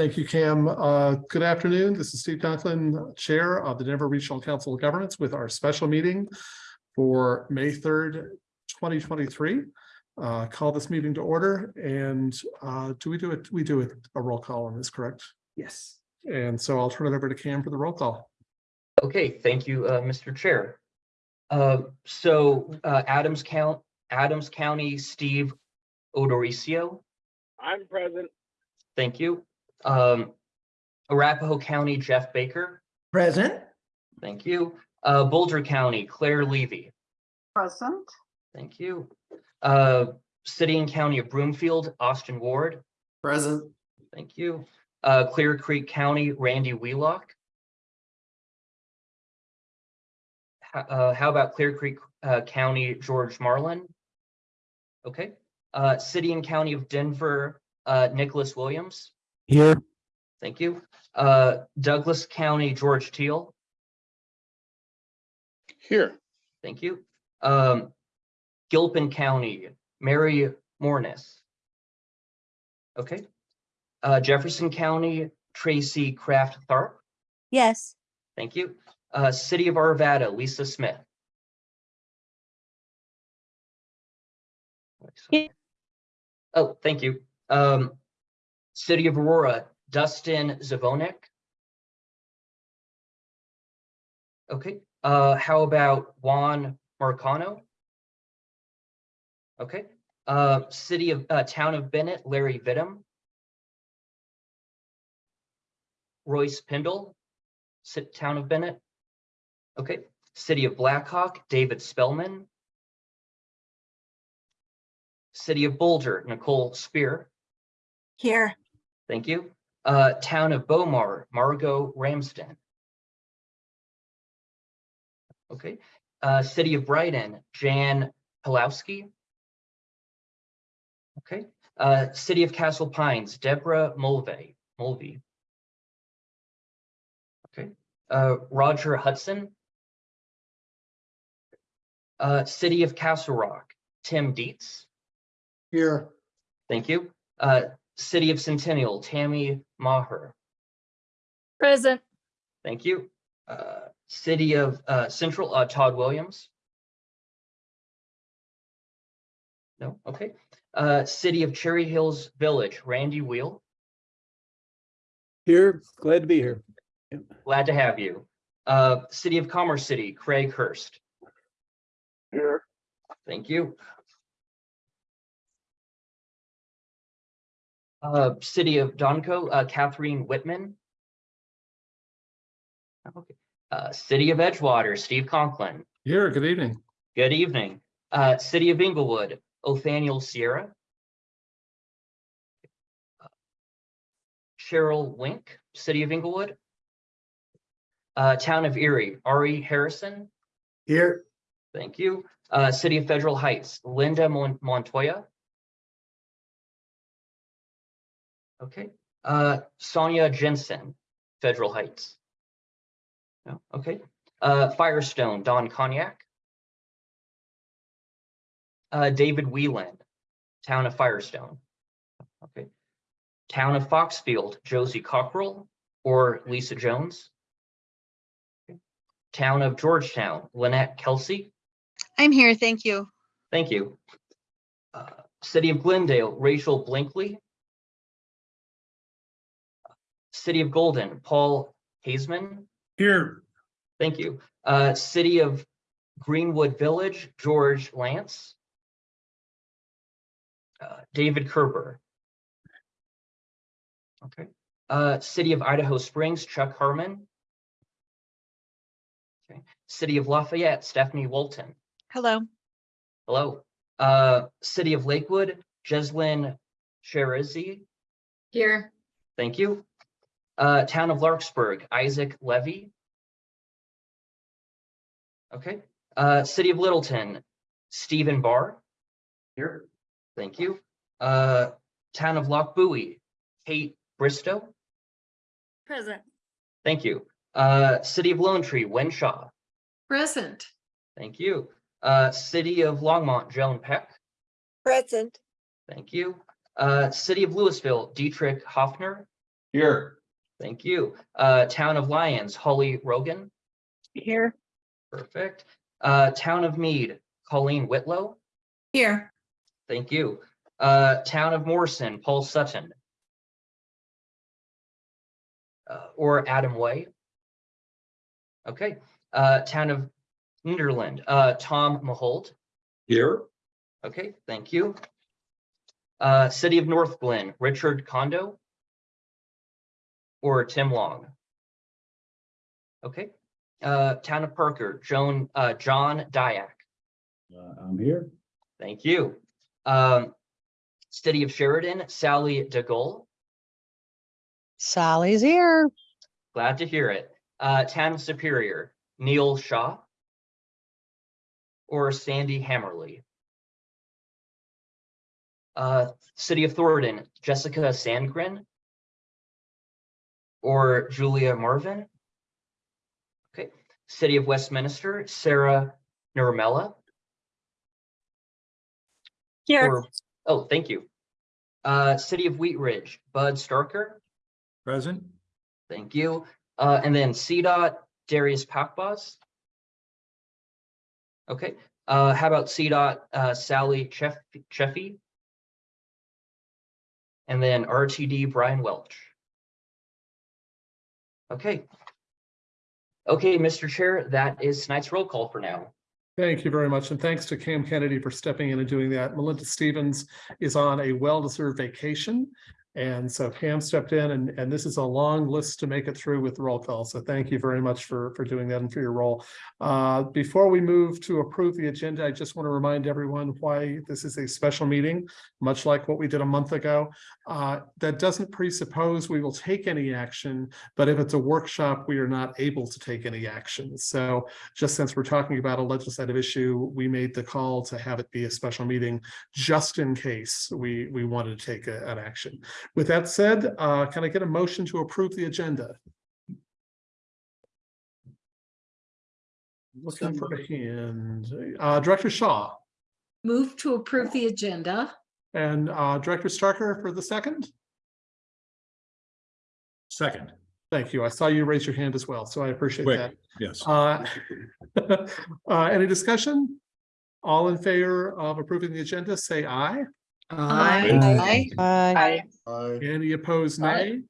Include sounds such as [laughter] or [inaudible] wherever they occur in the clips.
Thank you, Cam. Uh, Good afternoon. This is Steve Conklin, Chair of the Denver Regional Council of Governments with our special meeting for May third, twenty twenty-three. Uh, Call this meeting to order and uh, do we do it? We do it a roll call on this, correct? Yes. And so I'll turn it over to Cam for the roll call. Okay, thank you, uh, Mr. Chair. Uh, so, uh, Adams Count, Adams County, Steve O'Dorisio, I'm present. thank you. Um, Arapahoe County, Jeff Baker, Present? thank you. Uh, Boulder County, Claire Levy, Present, thank you. Uh, City and County of Broomfield, Austin Ward, Present. thank you. Uh, Clear Creek County, Randy Wheelock. Ho- Uh, how about Clear Creek, uh, County, George Marlin? Okay, uh, City and County of Denver, uh, Nicholas Williams, Here. thank you. Uh, Douglas County, George Teal, Here. thank you. Um, Gilpin County, Mary Mornis. Okay, uh, Jefferson County, Tracy Kraft Tharp, Yes, thank you. Uh, City of Arvada, Lisa Smith. Yeah. Oh, thank you. Um, City of Aurora, Dustin Zvonek. Okay, uh, how about Juan Marcano? Okay, uh, City of, uh, Town of Bennett, Larry Vidum. Royce Pindle, Town of Bennett. Okay, City of Blackhawk, David Spellman. City of Boulder, Nicole Speer, here, thank you. Uh, Town of Bow Mar, Margot Ramsden. Okay, uh, City of Brighton, Jan Palowski. Okay, uh, City of Castle Pines, Deborah Mulvey, Mulvey. Okay, uh, Roger Hudson. Uh, City of Castle Rock, Tim Dietz. Here. Thank you. City of Centennial, Tammy Maher. present, Thank you. Uh, City of, uh, Central, uh, Todd Williams. No, okay. Uh, City of Cherry Hills Village, Randy Wheel. Here. Glad to be here. Glad to have you. Uh, City of Commerce City, Craig Hurst. Here. Thank you. Uh, City of Dacono, uh, Catherine Whitman. Okay, uh, City of Edgewater, Steve Conklin. Here, good evening. Good evening. Uh, City of Englewood, Othoniel Sierra. Cheryl Wink, City of Englewood. Uh, Town of Erie, Ari Harrison. Here. Thank you. Uh, City of Federal Heights, Linda Mon- Montoya. Okay, uh, Sonia Jensen, Federal Heights. No, okay, uh, Firestone, Don Cognac. Uh, David Whelan, Town of Firestone. Okay. Town of Foxfield, Josie Cockrell or Lisa Jones. Okay. Town of Georgetown, Lynette Kelsey. I'm here, thank you. Thank you. Uh, City of Glendale, Rachel Blinkley. City of Golden, Paul Haseman. Here. Thank you. Uh, City of Greenwood Village, George Lantz. Uh, David Kerber. Okay. Uh, City of Idaho Springs, Chuck Harmon. Okay. City of Lafayette, Stephanie Walton. Hello, Hello. Uh, City of Lakewood, Jeslin Shahrezaei. here, Thank you. Uh, Town of Larkspur, Isaac Levy. Okay. Uh, City of Littleton, Stephen Barr. Here. Thank you. Uh, Town of Lochbuie, Kate Bristow. present, Thank you. Uh, City of Lone Tree, Wynne Shaw. present, Thank you. Uh, City of Longmont, Joan Peck. present, Thank you. Uh, City of Louisville, Dietrich Hoefner. Here. Thank you. Uh, Town of Lyons, Holly Rogan. Here. Perfect. Uh, Town of Mead, Colleen Whitlow. Here. Thank you. Uh, Town of Morrison, Paul Sutton. Uh, or Adam Way. Okay, uh, Town of Nederland, uh, Tom Mahold. Here. Okay, thank you. Uh, City of Northglenn, Richard Kondo. Or Tim Long. Okay, uh, Town of Parker, Joan, uh, John Diak. I'm here. Thank you. Um, City of Sheridan, Sally Daigle. Sally's here. Glad to hear it. Uh, Town of Superior, Neil Shaw. Or Sandy Hammerly. Uh, City of Thornton, Jessica Sandgren. Or Julia Marvin. Okay, City of Westminster, Sarah Nurmela. Here. Or, oh, thank you. Uh, City of Wheat Ridge, Bud Starker. Present. Thank you. Uh, and then CDOT, Darius Pakbaz. Okay, uh, how about CDOT, uh, Sally Cheff, Cheffy? And then RTD, Brian Welch. Okay. Okay, Mr. Chair, that is tonight's roll call for now. Thank you very much, and thanks to Cam Kennedy for stepping in and doing that. Melinda Stevens is on a well-deserved vacation. And so Pam stepped in and, and this is a long list to make it through with roll call. So thank you very much for, for doing that and for your role. Uh, before we move to approve the agenda, I just want to remind everyone why this is a special meeting, much like what we did a month ago. Uh, that doesn't presuppose we will take any action, but if it's a workshop, we are not able to take any action. So just since we're talking about a legislative issue, we made the call to have it be a special meeting just in case we, we wanted to take a- an action. With that said, uh, can I get a motion to approve the agenda? Looking for a hand. Uh, Director Shaw Move to approve the agenda. and, uh, Director Starker for the second? Second. Thank you. I saw you raise your hand as well, so I appreciate Quick. that. Yes. Uh, [laughs] uh, any discussion? All in favor of approving the agenda, say aye. Aye. Bye. Any opposed, nay?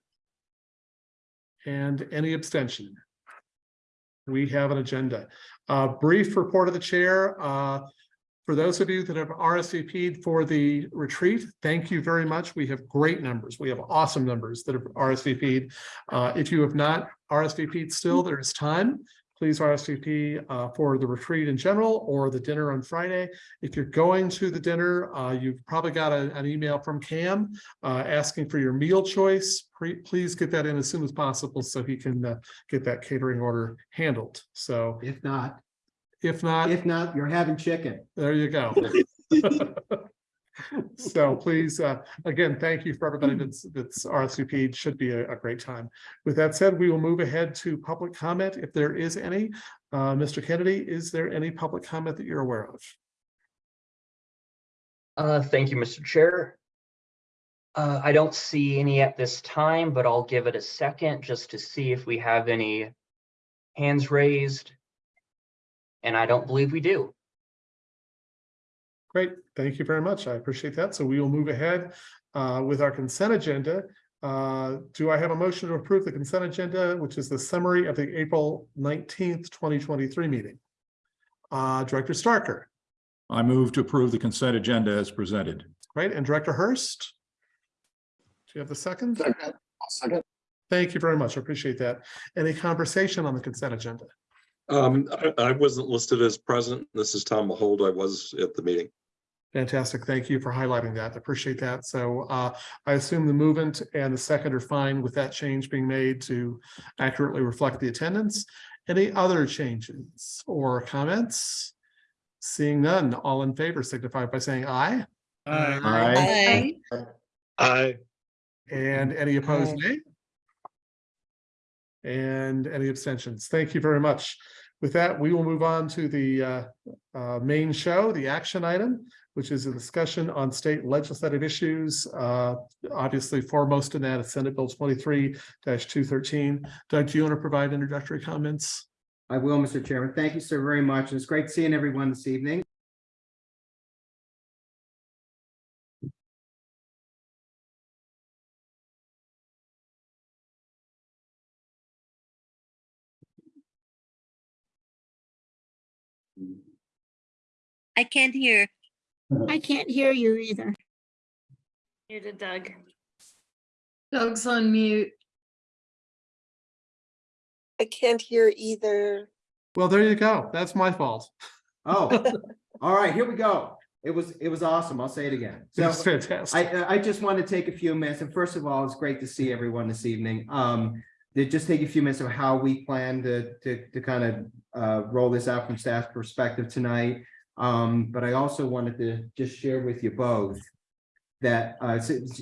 And any abstention? We have an agenda. Uh, brief report of the chair. Uh, for those of you that have RSVP'd for the retreat, thank you very much. We have great numbers. We have awesome numbers that have RSVP'd. Uh, if you have not RSVP'd still, there is time. Please RSVP uh, for the retreat in general or the dinner on Friday. If you're going to the dinner, uh, you've probably got a- an email from Cam uh, asking for your meal choice. Pre- Please get that in as soon as possible so he can uh, get that catering order handled. So If not, if not, if not, you're having chicken. there you go. [laughs] [laughs] [laughs] So please, uh, again, thank you for everybody that's, that's RSVP. Should be a, a great time. With that said, we will move ahead to public comment if there is any. Uh, Mr. Kennedy, is there any public comment that you're aware of? Uh, thank you, Mr. Chair. Uh, I don't see any at this time, but I'll give it a second just to see if we have any hands raised. And I don't believe we do. Great, thank you very much. I appreciate that. So we will move ahead uh, with our consent agenda. Uh, Do I have a motion to approve the consent agenda, which is the summary of the April nineteenth, twenty twenty-three meeting? Uh, Director Starker, I move to approve the consent agenda as presented. right, and Director Hurst? Do you have the second? Second. Second. Thank you very much. I appreciate that. Any conversation on the consent agenda? Um, I, I wasn't listed as present. This is Tom Mahold. I was at the meeting. Fantastic. Thank you for highlighting that. I Appreciate that. So uh, I assume the movement and the second are fine with that change being made to accurately reflect the attendance. Any other changes or comments? Seeing none, all in favor signify by saying aye. Aye. Aye. And any opposed, nay? And any abstentions? Thank you very much. With that, we will move on to the uh, uh, main show, the action item. Which is a discussion on state legislative issues. Uh, obviously foremost in that is Senate Bill twenty-three two thirteen. Doug, do you want to provide introductory comments? I will, Mr. Chairman. Thank you so very much. It's great seeing everyone this evening. I can't hear. I [laughs] can't hear you either. Muted Doug. Doug's on mute. I can't hear either. Well, there you go. That's my fault. [laughs] Oh, [laughs] all right, here we go. It was, it was awesome. I'll say it again. So It's fantastic. I, I just want to take a few minutes, and first of all, it's great to see everyone this evening. Um, to just take a few minutes of how we plan to, to, to kind of, uh, roll this out from staff perspective tonight. Um, but I also wanted to just share with you both that, uh,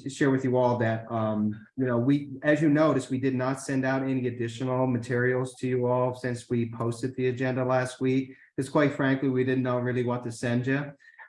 share with you all that, um, you know, we, as you noticed, we did not send out any additional materials to you all since we posted the agenda last week. Because quite frankly, we didn't know really what to send you.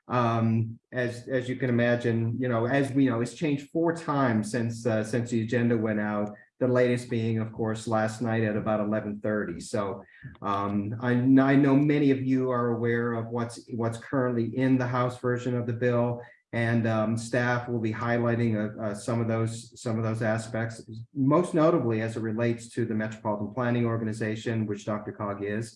Um, as, as you can imagine, you know, as we know, it's changed four times since, uh, since the agenda went out. The latest being, of course, last night at about eleven thirty. So, um, I, I know many of you are aware of what's, what's currently in the House version of the bill. And, um, staff will be highlighting, uh, uh, some of those, some of those aspects, most notably as it relates to the Metropolitan Planning Organization, which DRCOG is.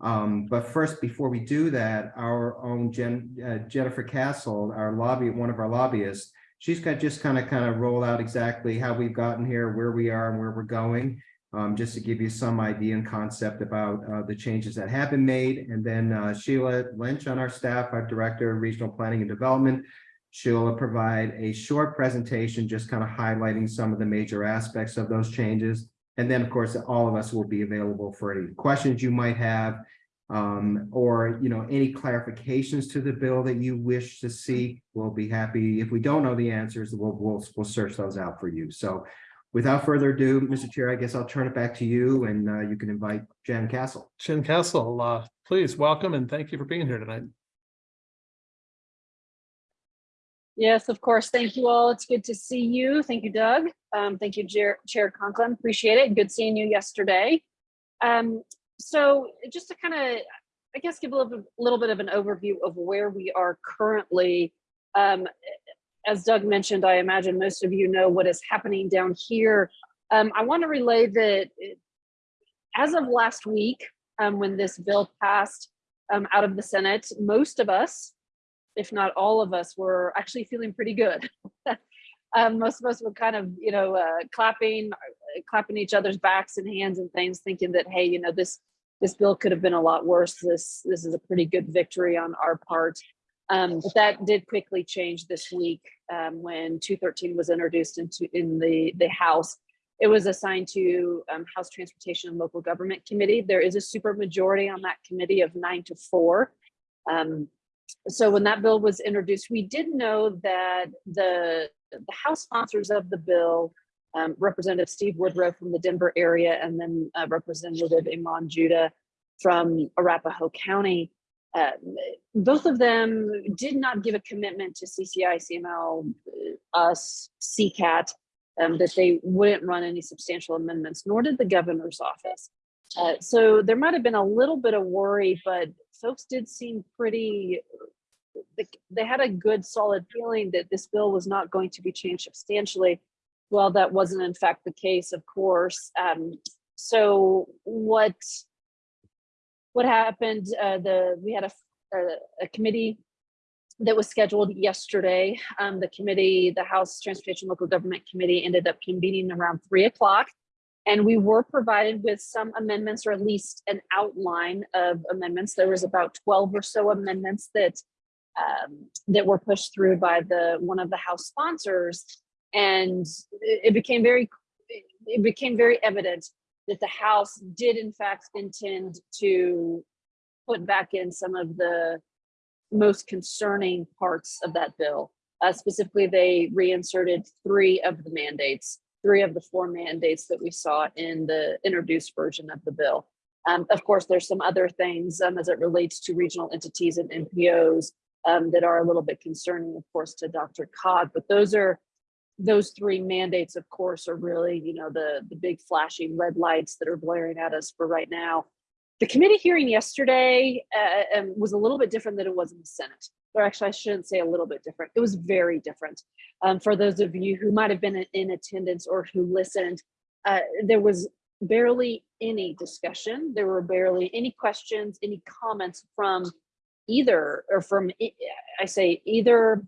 Um, but first, before we do that, our own Jen, uh, Jennifer Castle, our lobby, one of our lobbyists, she's got just kind of, kind of roll out exactly how we've gotten here, where we are and where we're going. Um, just to give you some idea and concept about, uh, the changes that have been made. And then, uh, Sheila Lynch on our staff, our Director of Regional Planning and Development. She'll provide a short presentation, just kind of highlighting some of the major aspects of those changes. And then, of course, all of us will be available for any questions you might have. Um, or, you know, any clarifications to the bill that you wish to see, we'll be happy. If we don't know the answers, we'll, we'll, we'll search those out for you. So without further ado, Mr. Chair, I guess I'll turn it back to you and, uh, you can invite Jen Castle. Jen Castle, uh, please welcome and thank you for being here tonight. Yes, of course. Thank you all. It's good to see you. Thank you, Doug. Um, thank you, Chair, Chair Conklin. Appreciate it. Good seeing you yesterday. Um, so just to kind of, I guess, give a little, little bit of an overview of where we are currently. Um, as Doug mentioned, I imagine most of you know what is happening down here. Um, I want to relay that it- as of last week, um, when this bill passed um, out of the Senate, most of us, if not all of us, were actually feeling pretty good. [laughs] um, most of us were kind of, you know, uh, clapping, uh, clapping each other's backs and hands and things, thinking that, hey, you know, this this bill could have been a lot worse. This this is a pretty good victory on our part. Um, but that did quickly change this week um, when 213 was introduced into in the the House. It was assigned to um, House Transportation and Local Government Committee. There is a super majority on that committee of nine to four. Um, so when that bill was introduced, we did know that the, the House sponsors of the bill, um, Representative Steve Woodrow from the Denver area, and then uh, Representative Iman Jodeh from Arapahoe County, uh, both of them did not give a commitment to CCI, CML, uh, us, CCAT, um, that they wouldn't run any substantial amendments, nor did the governor's office. Uh, so there might have been a little bit of worry, but folks did seem pretty, they had a good solid feeling that this bill was not going to be changed substantially. Well, that wasn't in fact the case, of course. Um, so what what happened? Uh, the we had a, a, a committee that was scheduled yesterday. Um, the committee, the House Transportation Local Government Committee, ended up convening around three o'clock. And we were provided with some amendments, or at least an outline of amendments. There was about 12 or so amendments that um, that were pushed through by the one of the House sponsors, and it, became very it became very evident that the House did in fact intend to put back in some of the most concerning parts of that bill. Uh, specifically, they reinserted three of the mandates three of the four mandates that we saw in the introduced version of the bill. Um, of course, there's some other things um, as it relates to regional entities and MPOs um, that are a little bit concerning, of course, to Dr. Cog, but those are those three mandates, of course, are really, you know, the, the big flashing red lights that are blaring at us for right now. The committee hearing yesterday uh, um, was a little bit different than it was in the Senate. Or actually, I shouldn't say a little bit different. It was very different. Um, for those of you who might have been in- in attendance or who listened, uh, there was barely any discussion. There were barely any questions, any comments from either, or from, I say either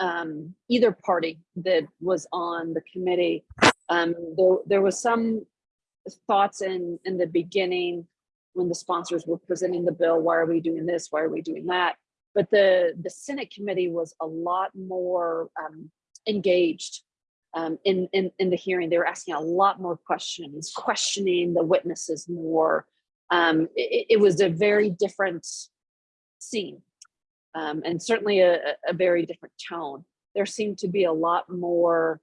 um, either party that was on the committee. Um, there, there was some thoughts in, in the beginning when the sponsors were presenting the bill, why are we doing this? Why are we doing that? But the, the Senate committee was a lot more um, engaged um, in, in, in the hearing. They were asking a lot more questions, questioning the witnesses more. Um, it, it was a very different scene um, and certainly a, a- very different tone. There seemed to be a lot more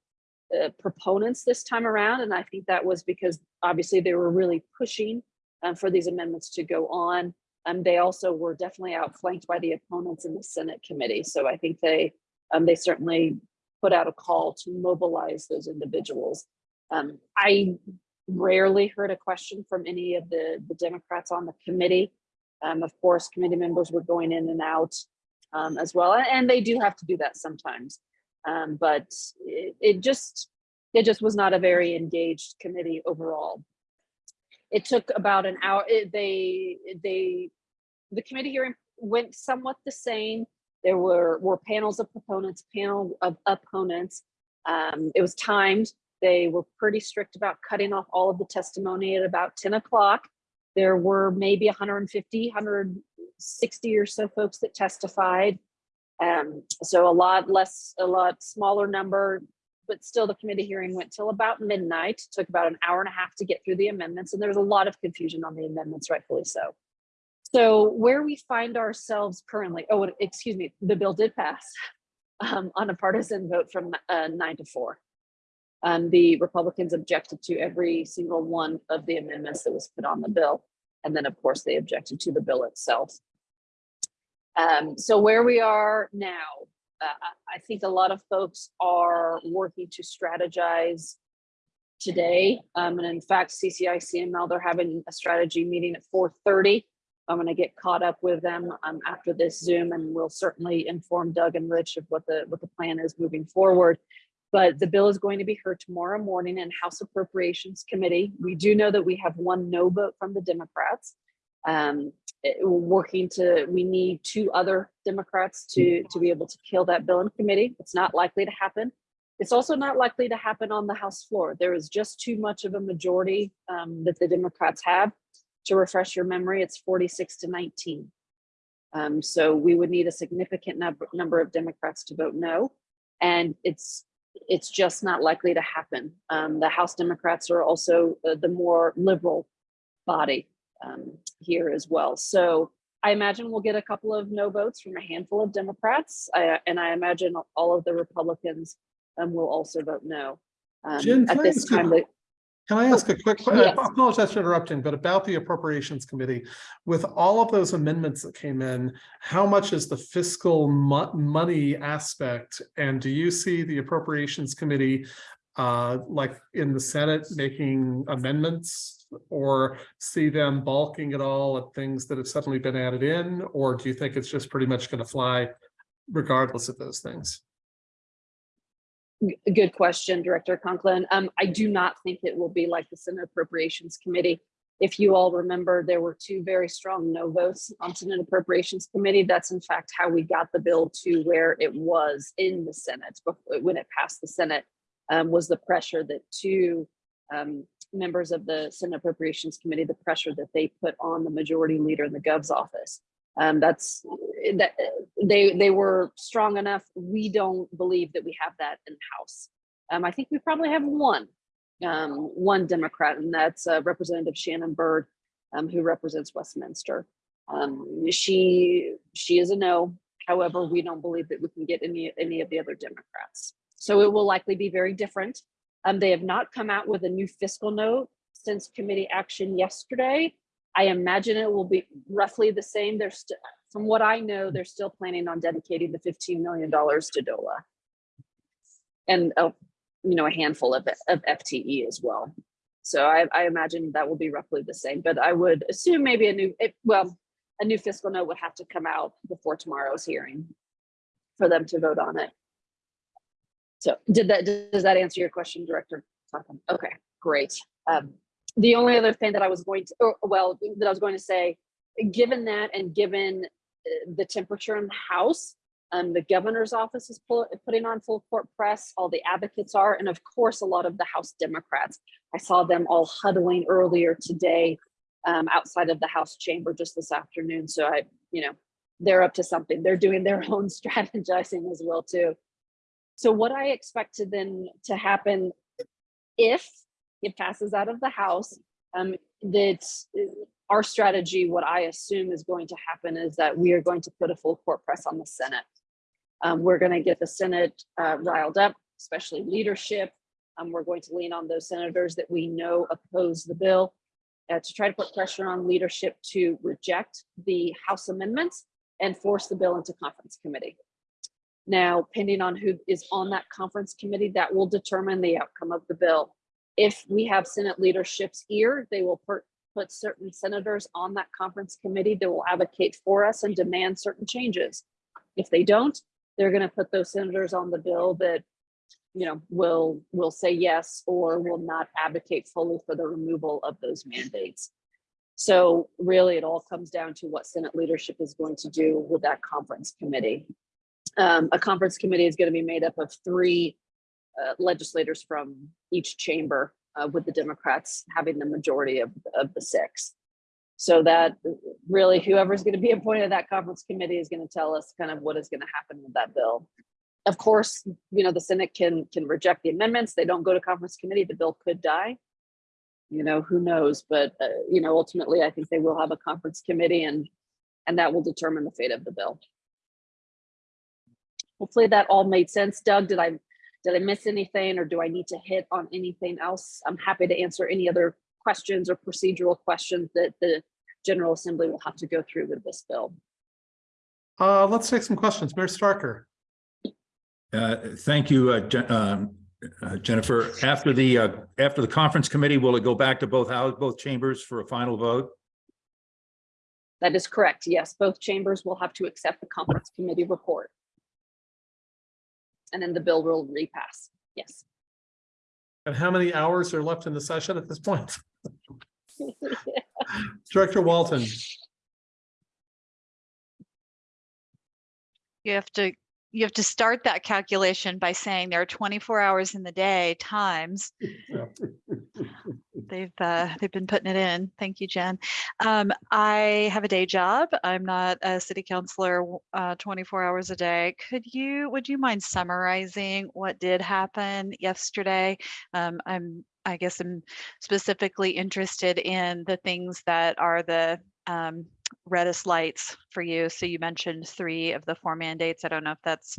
uh, proponents this time around, and I think that was because obviously they were really pushing um, for these amendments to go on. Um, they also were definitely outflanked by the opponents in the Senate committee, so I think they um, they certainly put out a call to mobilize those individuals. Um, I rarely heard a question from any of the the Democrats on the committee. Um, of course, committee members were going in and out um, as well, and they do have to do that sometimes. Um, but it, it just it just was not a very engaged committee overall. It took about an hour. It, they they the committee hearing went somewhat the same. There were were panels of proponents, panel of opponents. Um, it was timed. They were pretty strict about cutting off all of the testimony at about 10 o'clock. There were maybe 150, 160 or so folks that testified. Um, so a lot less, a lot smaller number, but still the committee hearing went till about midnight. Took about an hour and a half to get through the amendments, and there was a lot of confusion on the amendments, rightfully so. So where we find ourselves currently, oh, excuse me, the bill did pass um, on a partisan vote from uh, nine to four. Um, the Republicans objected to every single one of the amendments that was put on the bill. And then, of course, they objected to the bill itself. Um, so where we are now, uh, I- think a lot of folks are working to strategize today. Um, and in fact, CCI CML, they're having a strategy meeting at 4:30. I'm going to get caught up with them um, after this Zoom, and we'll certainly inform Doug and Rich of what the what the plan is moving forward. But the bill is going to be heard tomorrow morning in House Appropriations Committee. We do know that we have one no vote from the Democrats. Um, working to, we need two other Democrats to, to be able to kill that bill in committee. It's not likely to happen. It's also not likely to happen on the House floor. There is just too much of a majority um, that the Democrats have. To refresh your memory, it's 46 to 19. Um, so we would need a significant number, number of Democrats to vote no. And it's it's just not likely to happen. Um, the House Democrats are also uh, the more liberal body um, here as well. So I imagine we'll get a couple of no votes from a handful of Democrats, I, and I imagine all of the Republicans um, will also vote no. Um, Jen, at this time, the- Can I ask a quick, que- I Yes. apologize for interrupting, but about the Appropriations Committee, with all of those amendments that came in, how much is the fiscal mo- money aspect? And do you see the Appropriations Committee, uh, like in the Senate, making amendments? Or see them balking at all at things that have suddenly been added in? Or do you think it's just pretty much going to fly regardless of those things? Good question, Director Conklin. Um, I do not think it will be like the Senate Appropriations Committee. If you all remember, there were two very strong no votes on Senate Appropriations Committee. That's in fact how we got the bill to where it was in the Senate when it passed the Senate. Um, was the pressure that two um, members of the Senate Appropriations Committee, the pressure that they put on the majority leader in the Gov's office. Um, that's that they they were strong enough. We don't believe that we have that in the house. Um, I think we probably have one, um, one Democrat, and that's uh, Representative Shannon Bird, um, who represents Westminster. Um, she she is a no. However, we don't believe that we can get any any of the other Democrats. So it will likely be very different. Um, they have not come out with a new fiscal note since committee action yesterday. I imagine it will be roughly the same. There's, st- from what I know, they're still planning on dedicating the fifteen million dollars to DOLA. And, uh, you know, a handful of, of FTE as well. So I, I imagine that will be roughly the same, but I would assume maybe a new, it, well, a new fiscal note would have to come out before tomorrow's hearing for them to vote on it. So did that, does that answer your question, Director? Okay, great. Um, the only other thing that I was going to, or, well, that I was going to say, given that and given uh, the temperature in the House, um, the governor's office is putting on full court press, all the advocates are, and of course, a lot of the House Democrats. I saw them all huddling earlier today um, outside of the House chamber just this afternoon. So I, you know, they're up to something. They're doing their [laughs] own strategizing as well too. So what I expected then to happen if it passes out of the House, um, that uh, our strategy, what I assume is going to happen is that we are going to put a full court press on the Senate. Um, we're going to get the Senate uh, riled up, especially leadership. Um, we're going to lean on those senators that we know oppose the bill uh, to try to put pressure on leadership to reject the House amendments and force the bill into conference committee. Now, pending on who is on that conference committee, that will determine the outcome of the bill. If we have Senate leadership's ear, they will put, certain senators on that conference committee that will advocate for us and demand certain changes. If they don't, they're gonna put those senators on the bill that, you know, will, will say yes or will not advocate fully for the removal of those mandates. So really, it all comes down to what Senate leadership is going to do with that conference committee. Um, a conference committee is going to be made up of three uh, legislators from each chamber, uh, with the Democrats having the majority of, of the six. So that really whoever's going to be [laughs] appointed to that conference committee is going to tell us kind of what is going to happen with that bill. Of course, you know, the Senate can can reject the amendments. They don't go to conference committee. The bill could die. You know, who knows? But, uh, you know, ultimately, I think they will have a conference committee and and that will determine the fate of the bill. Hopefully that all made sense. Doug, did I did I miss anything or do I need to hit on anything else? I'm happy to answer any other questions or procedural questions that the General Assembly will have to go through with this bill. Uh, let's take some questions. Mayor Starker. Uh, Thank you, uh, Je- um, uh, Jennifer. After the, uh, after the conference committee, will it go back to both houses, both chambers for a final vote? That is correct. Yes, both chambers will have to accept the conference committee report. And then the bill will repass. Yes. And how many hours are left in the session at this point? [laughs] [laughs] Director Walton. You have to, you have to start that calculation by saying there are twenty-four hours in the day times. They've, uh, they've been putting it in. Thank you, Jen. Um, I have a day job. I'm not a city councilor, uh, twenty-four hours a day. Could you, would you mind summarizing what did happen yesterday? Um, I'm, I guess I'm specifically interested in the things that are the, um, reddest lights for you. So you mentioned three of the four mandates. I don't know if that's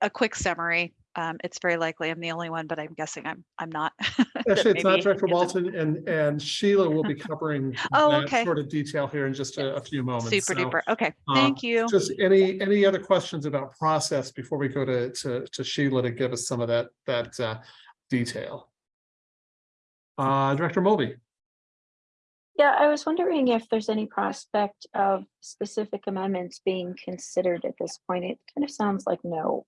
a quick summary. Um, it's very likely I'm the only one, but I'm guessing I'm, I'm not. [laughs] Actually, it's not Director. Walton and, and Sheila will be [laughs] covering Oh, that okay. sort of detail here in just a, a few moments. Super So, duper. Okay, uh, thank you. Just any, any other questions about process before we go to, to, to Sheila to give us some of that, that, uh, detail? Uh, Director Mulvey. Yeah, I was wondering if there's any prospect of specific amendments being considered at this point. It kind of sounds like no.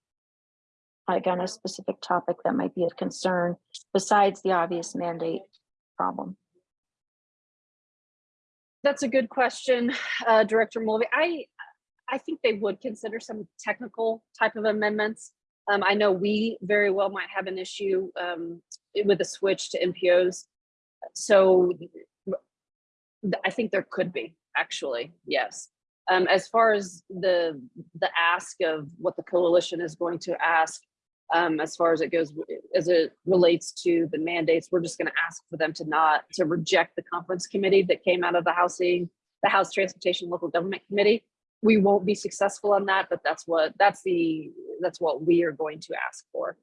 Like on a specific topic that might be of concern besides the obvious mandate problem. That's a good question, uh, Director Mulvey. I, I think they would consider some technical type of amendments. Um, I know we very well might have an issue um, with a switch to MPOs. So I think there could be, actually, yes. Um, as far as the the ask of what the coalition is going to ask, um, as far as it goes, as it relates to the mandates, we're just going to ask for them to not to reject the conference committee that came out of the housing, the House Transportation Local Government Committee. We won't be successful on that, but that's what that's the that's what we are going to ask for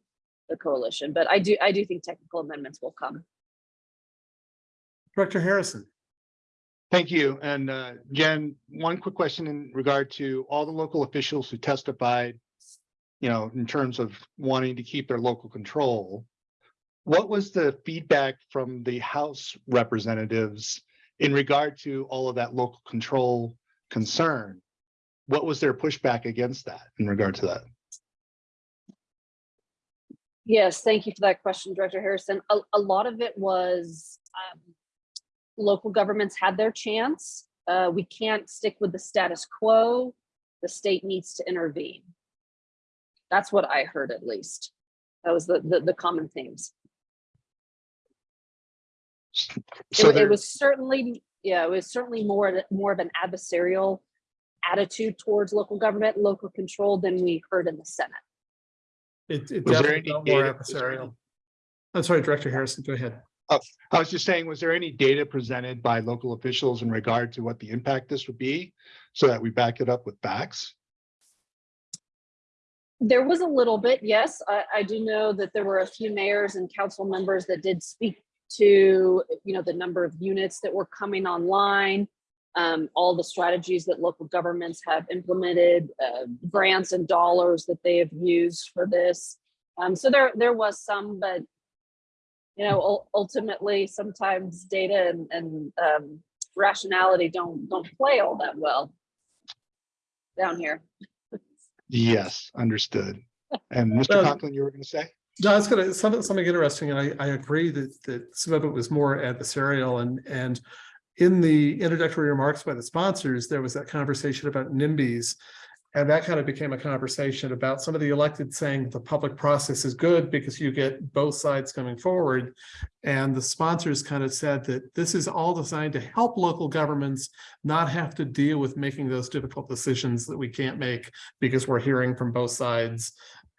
the coalition. But I do I do think technical amendments will come. Director Harrison. Thank you. And uh, Jen, one quick question in regard to all the local officials who testified, you know, in terms of wanting to keep their local control. What was the feedback from the House representatives in regard to all of that local control concern? What was their pushback against that in regard to that? Yes, thank you for that question, Director Harrison. A, a lot of it was um, local governments had their chance. Uh, we can't stick with the status quo. The state needs to intervene. That's what I heard at least. That was the, the, the common themes. So It, it was certainly, yeah, it was certainly more, more of an adversarial attitude towards local government, local control than we heard in the Senate. It, it definitely felt more data- was there any- adversarial. I'm sorry, Director Harrison, go ahead. I was just saying, was there any data presented by local officials in regard to what the impact this would be? So that we back it up with facts? There was a little bit, yes. I, I do know that there were a few mayors and council members that did speak to, you know, the number of units that were coming online, um, all the strategies that local governments have implemented, uh, grants and dollars that they have used for this. Um, so there, there was some, but you know, ultimately, sometimes data and, and um, rationality don't don't play all that well down here. Yes, understood. And Mr. Well- Conklin, you were going to say? No, it's gonna, something, something interesting, and I, I agree that, that some of it was more adversarial and, and in the introductory remarks by the sponsors, there was that conversation about NIMBYs. And that kind of became a conversation about some of the elected saying the public process is good because you get both sides coming forward. And the sponsors kind of said that this is all designed to help local governments not have to deal with making those difficult decisions that we can't make because we're hearing from both sides.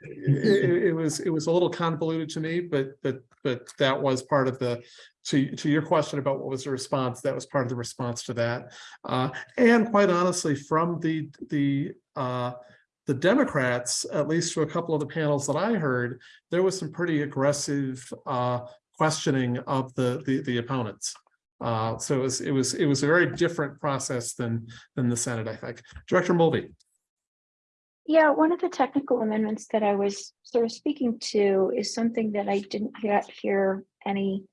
[laughs] It, was, it was a little convoluted to me, but, but, but that was part of the, to, to your question about what was the response, that was part of the response to that. Uh, and quite honestly, from the, the, uh, the Democrats, at least to a couple of the panels that I heard, there was some pretty aggressive, uh, questioning of the, the, the opponents. Uh, so it was, it was, it was a very different process than, than the Senate, I think. Director Mulvey. Yeah, one of the technical amendments that I was sort of speaking to is something that I didn't yet hear any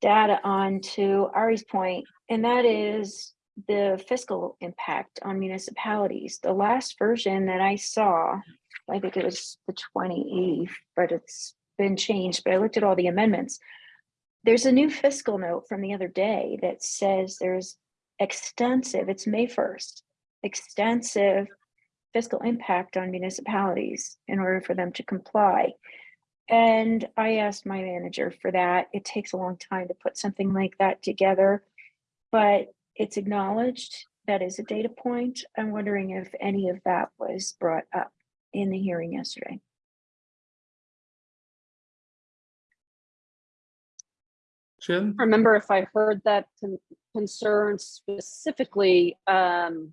data on to Ari's point, and that is the fiscal impact on municipalities. The last version that I saw, I think it was the twenty-eighth, but it's been changed, but I looked at all the amendments. There's a new fiscal note from the other day that says there's extensive, it's May first, extensive fiscal impact on municipalities in order for them to comply. And I asked my manager for that. It takes a long time to put something like that together, but it's acknowledged. That is a data point. I'm wondering if any of that was brought up in the hearing yesterday. Jen? remember if I heard that con- concern specifically. Um,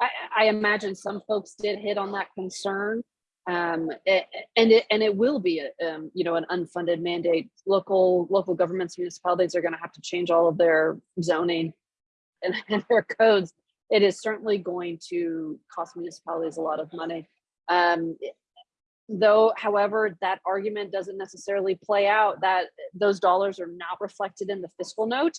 I, I imagine some folks did hit on that concern. Um, a- and it, and it will be, a, um, you know, an unfunded mandate. Local, local governments, municipalities are gonna have to change all of their zoning and, [laughs] and their codes. It is certainly going to cost municipalities a lot of money. Um, Though, however, that argument doesn't necessarily play out, that those dollars are not reflected in the fiscal note.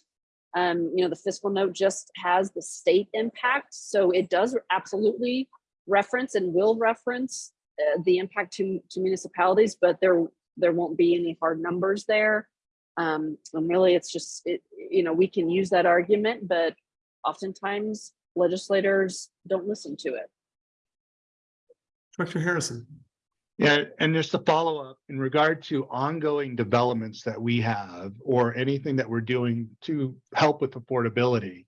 Um, you know, the fiscal note just has the state impact, so it does absolutely reference and will reference uh, the impact to, to municipalities, but there, there won't be any hard numbers there. Um, and really, it's just, it, you know, we can use that argument, but oftentimes legislators don't listen to it. Director Harrison. Yeah, and just to follow up in regard to ongoing developments that we have or anything that we're doing to help with affordability.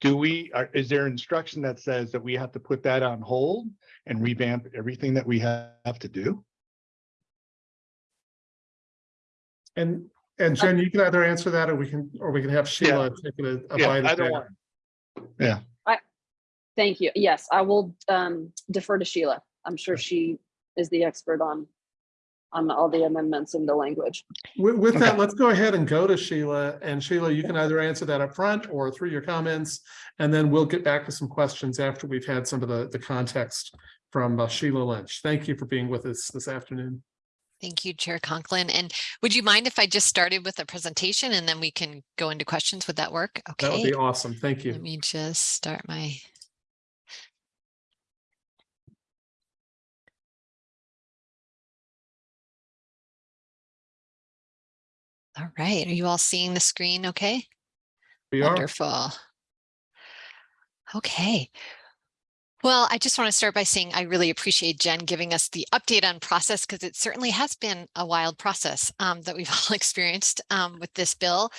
Do we, are- is there instruction that says that we have to put that on hold and revamp everything that we have to do? And, and Jen, you can either answer that or we can, or we can have Sheila take a, a Yeah, bite at either that. one. Yeah, Thank you. Yes, I will um, defer to Sheila. I'm sure she is the expert on on all the amendments in the language. With, with that, let's go ahead and go to Sheila. And Sheila, you can either answer that up front or through your comments. And then we'll get back to some questions after we've had some of the, the context from uh, Sheila Lynch. Thank you for being with us this afternoon. Thank you, Chair Conklin. And would you mind if I just started with a presentation and then we can go into questions? Would that work? Okay. That would be awesome. Thank you. Let me just start my. All right, are you all seeing the screen okay? We are. Wonderful. Okay. Well, I just want to start by saying I really appreciate Jen giving us the update on process because it certainly has been a wild process um, that we've [laughs] all experienced um, with this bill.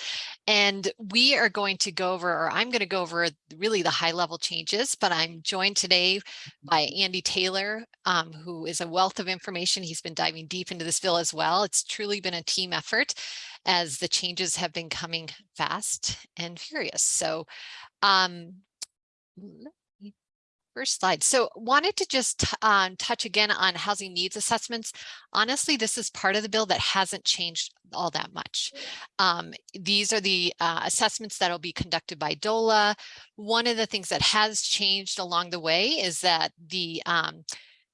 And we are going to go over, or I'm going to go over really the high level changes, but I'm joined today by Andy Taylor, um, who is a wealth of information. He's been diving deep into this bill as well. It's truly been a team effort as the changes have been coming fast and furious. So um, first slide. So wanted to just um, touch again on housing needs assessments. Honestly, this is part of the bill that hasn't changed all that much. Um, these are the uh, assessments that will be conducted by DOLA. One of the things that has changed along the way is that the um,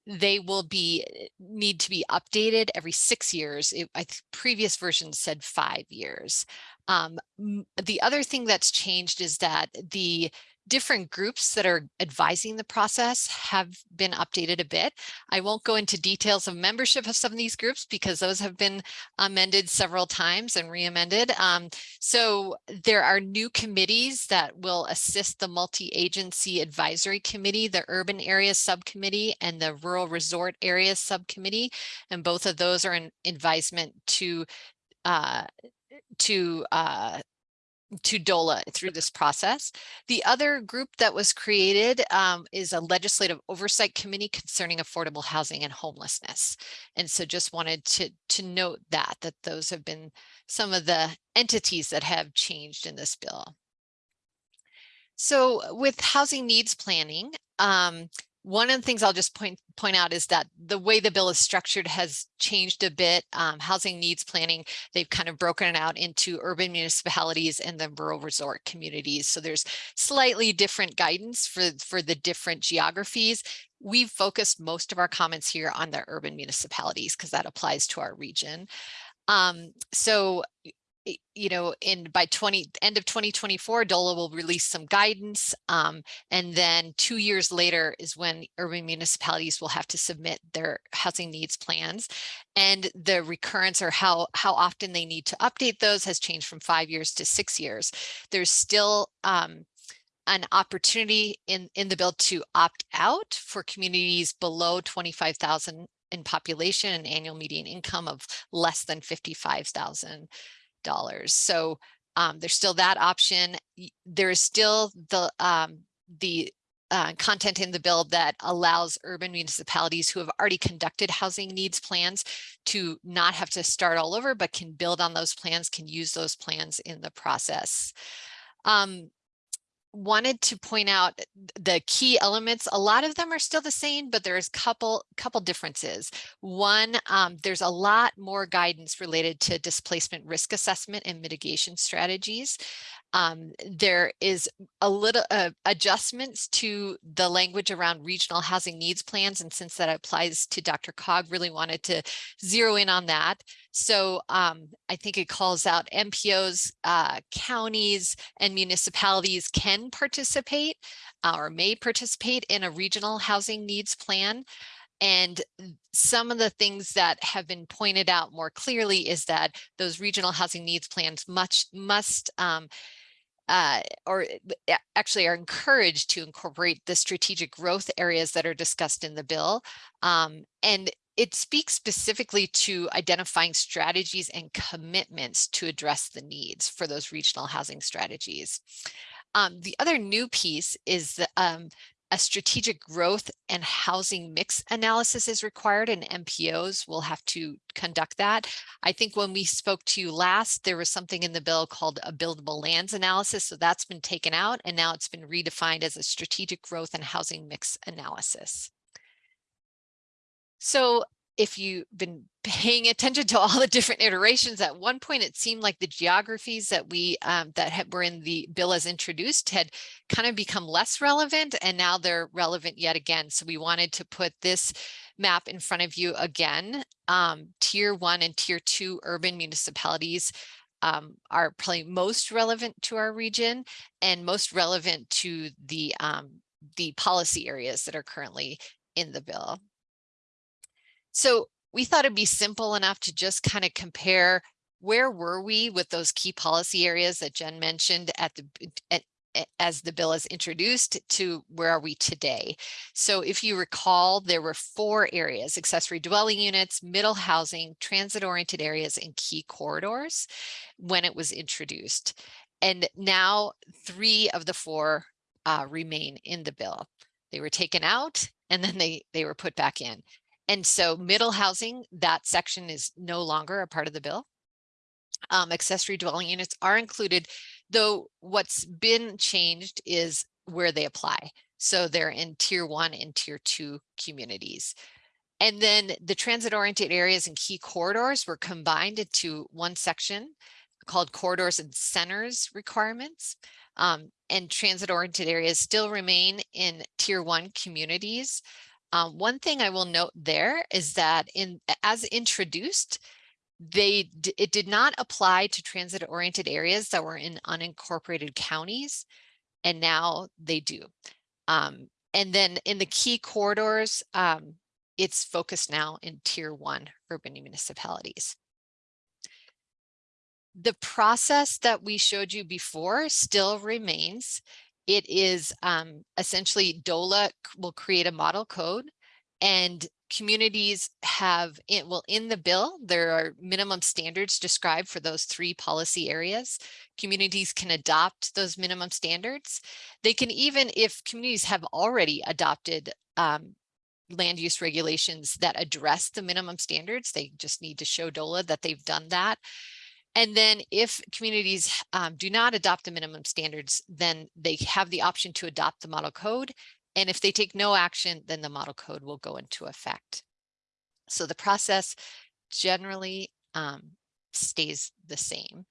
they will be need to be updated every six years. It, I previous versions said five years. Um, the other thing that's changed is that the different groups that are advising the process have been updated a bit. I won't go into details of membership of some of these groups because those have been amended several times and re-amended. Um, so there are new committees that will assist the multi-agency advisory committee, the urban area subcommittee and the rural resort areas subcommittee. And both of those are an advisement to uh, to uh, to DOLA through this process. The other group that was created um, is a legislative oversight committee concerning affordable housing and homelessness. And so just wanted to, to note that, that those have been some of the entities that have changed in this bill. So with housing needs planning, um, one of the things I'll just point point out is that the way the bill is structured has changed a bit. Um, housing needs planning, they've kind of broken it out into urban municipalities and then rural resort communities. So there's slightly different guidance for, for the different geographies. We've focused most of our comments here on the urban municipalities because that applies to our region. Um, so you know, in by 20 end of 2024, DOLA will release some guidance. Um, and then two years later is when urban municipalities will have to submit their housing needs plans. And the recurrence or how, how often they need to update those has changed from five years to six years. There's still um, an opportunity in, in the bill to opt out for communities below 25,000 in population and annual median income of less than 55,000 dollars. So um, there's still that option. There is still the um, the uh, content in the bill that allows urban municipalities who have already conducted housing needs plans to not have to start all over, but can build on those plans, can use those plans in the process. Um, wanted to point out the key elements. A lot of them are still the same, but there's couple couple differences. One, um, there's a lot more guidance related to displacement risk assessment and mitigation strategies. Um, there is a little uh, adjustments to the language around regional housing needs plans. And since that applies to DRCOG, really wanted to zero in on that. So um, I think it calls out MPOs, uh, counties and municipalities can participate uh, or may participate in a regional housing needs plan. And some of the things that have been pointed out more clearly is that those regional housing needs plans much must um, uh, or uh, actually are encouraged to incorporate the strategic growth areas that are discussed in the bill. Um, and it speaks specifically to identifying strategies and commitments to address the needs for those regional housing strategies. Um, the other new piece is the, um, a strategic growth and housing mix analysis is required and MPOs will have to conduct that. I think when we spoke to you last, there was something in the bill called a buildable lands analysis. So that's been taken out and now it's been redefined as a strategic growth and housing mix analysis. So if you've been [laughs] paying attention to all the different iterations, at one point it seemed like the geographies that we um, that had, were in the bill as introduced had kind of become less relevant and now they're relevant yet again. So we wanted to put this map in front of you again. Um, tier one and tier two urban municipalities um, are probably most relevant to our region and most relevant to the um, the policy areas that are currently in the bill. So we thought it'd be simple enough to just kind of compare where were we with those key policy areas that Jen mentioned at the at, as the bill is introduced to where are we today. So if you recall, there were four areas, accessory dwelling units, middle housing, transit oriented areas, and key corridors when it was introduced. And now three of the four uh, remain in the bill. They were taken out and then they, they were put back in. And so middle housing, that section is no longer a part of the bill. Um, accessory dwelling units are included, though what's been changed is where they apply. So they're in tier one and tier two communities. And then the transit oriented areas and key corridors were combined into one section called corridors and centers requirements. Um, and transit oriented areas still remain in tier one communities. Um, one thing I will note there is that in as introduced, they it did not apply to transit oriented areas that were in unincorporated counties and now they do. Um, and then in the key corridors um, it's focused now in tier one urban municipalities. The process that we showed you before still remains it is um, essentially DOLA will create a model code and communities have it well in the bill there are minimum standards described for those three policy areas. Communities can adopt those minimum standards. They can even if communities have already adopted um, land use regulations that address the minimum standards they just need to show DOLA that they've done that and then if communities um, do not adopt the minimum standards, then they have the option to adopt the model code. And if they take no action, then the model code will go into effect. So the process generally um, stays the same.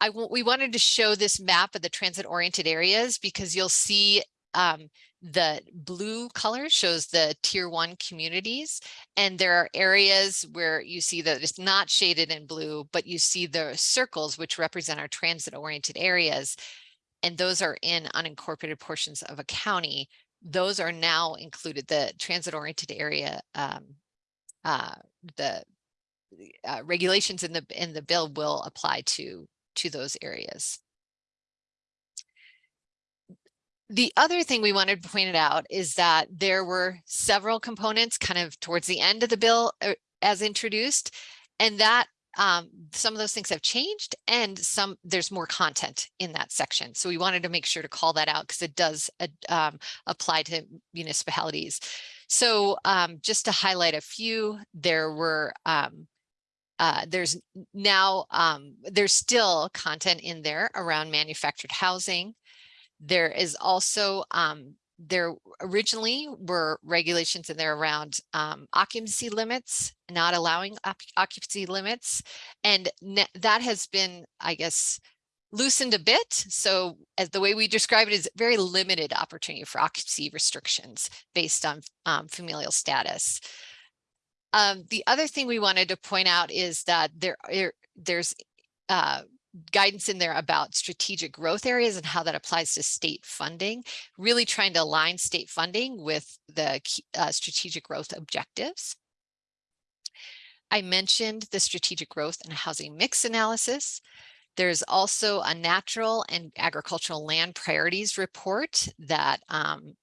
I we wanted to show this map of the transit oriented areas because you'll see um, the blue color shows the tier one communities and there are areas where you see that it's not shaded in blue but you see the circles which represent our transit oriented areas and those are in unincorporated portions of a county. Those are now included the transit oriented area um, uh, the uh, regulations in the in the bill will apply to to those areas the other thing we wanted to point out is that there were several components kind of towards the end of the bill uh, as introduced, and that um, some of those things have changed and some there's more content in that section. So we wanted to make sure to call that out because it does uh, um, apply to municipalities. So um, just to highlight a few, there were um, uh, there's now um, there's still content in there around manufactured housing, there is also, um, there originally were regulations in there around um, occupancy limits, not allowing occupancy limits. And that has been, I guess, loosened a bit. So as the way we describe it is very limited opportunity for occupancy restrictions based on um, familial status. Um, the other thing we wanted to point out is that there, there's uh, guidance in there about strategic growth areas and how that applies to state funding, really trying to align state funding with the uh, strategic growth objectives. I mentioned the strategic growth and housing mix analysis. There's also a natural and agricultural land priorities report that um,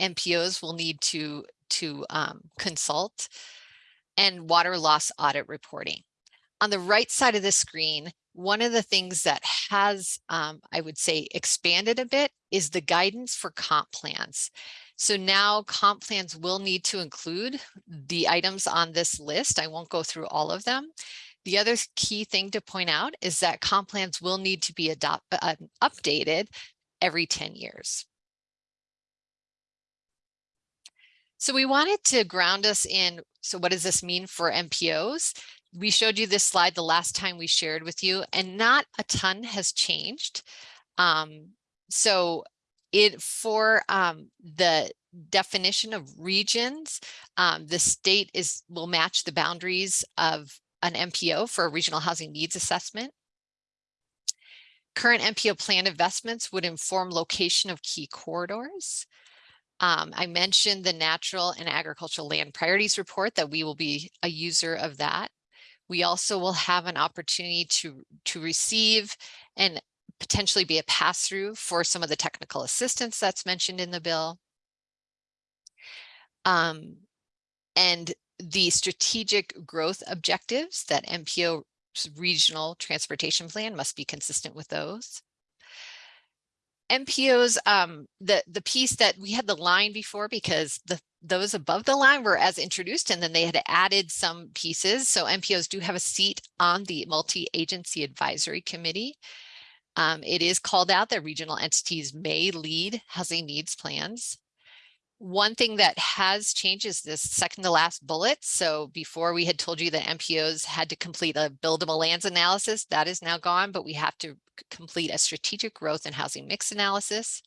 MPOs will need to, to um, consult and water loss audit reporting. On the right side of the screen, one of the things that has, um, I would say, expanded a bit is the guidance for comp plans. So now comp plans will need to include the items on this list. I won't go through all of them. The other key thing to point out is that comp plans will need to be adopt, uh, updated every 10 years. So we wanted to ground us in, so what does this mean for MPOs? We showed you this slide the last time we shared with you and not a ton has changed. Um, so it for um, the definition of regions, um, the state is will match the boundaries of an MPO for a regional housing needs assessment. Current MPO plan investments would inform location of key corridors. Um, I mentioned the natural and agricultural land priorities report that we will be a user of that. We also will have an opportunity to, to receive and potentially be a pass-through for some of the technical assistance that's mentioned in the bill. Um, and the strategic growth objectives that MPO regional transportation plan must be consistent with those. MPOs, um, the, the piece that we had the line before because the those above the line were as introduced and then they had added some pieces. So MPOs do have a seat on the multi-agency advisory committee. Um, it is called out that regional entities may lead housing needs plans. One thing that has changed is this second to last bullet. So before we had told you that MPOs had to complete a buildable lands analysis, that is now gone, but we have to complete a strategic growth and housing mix analysis.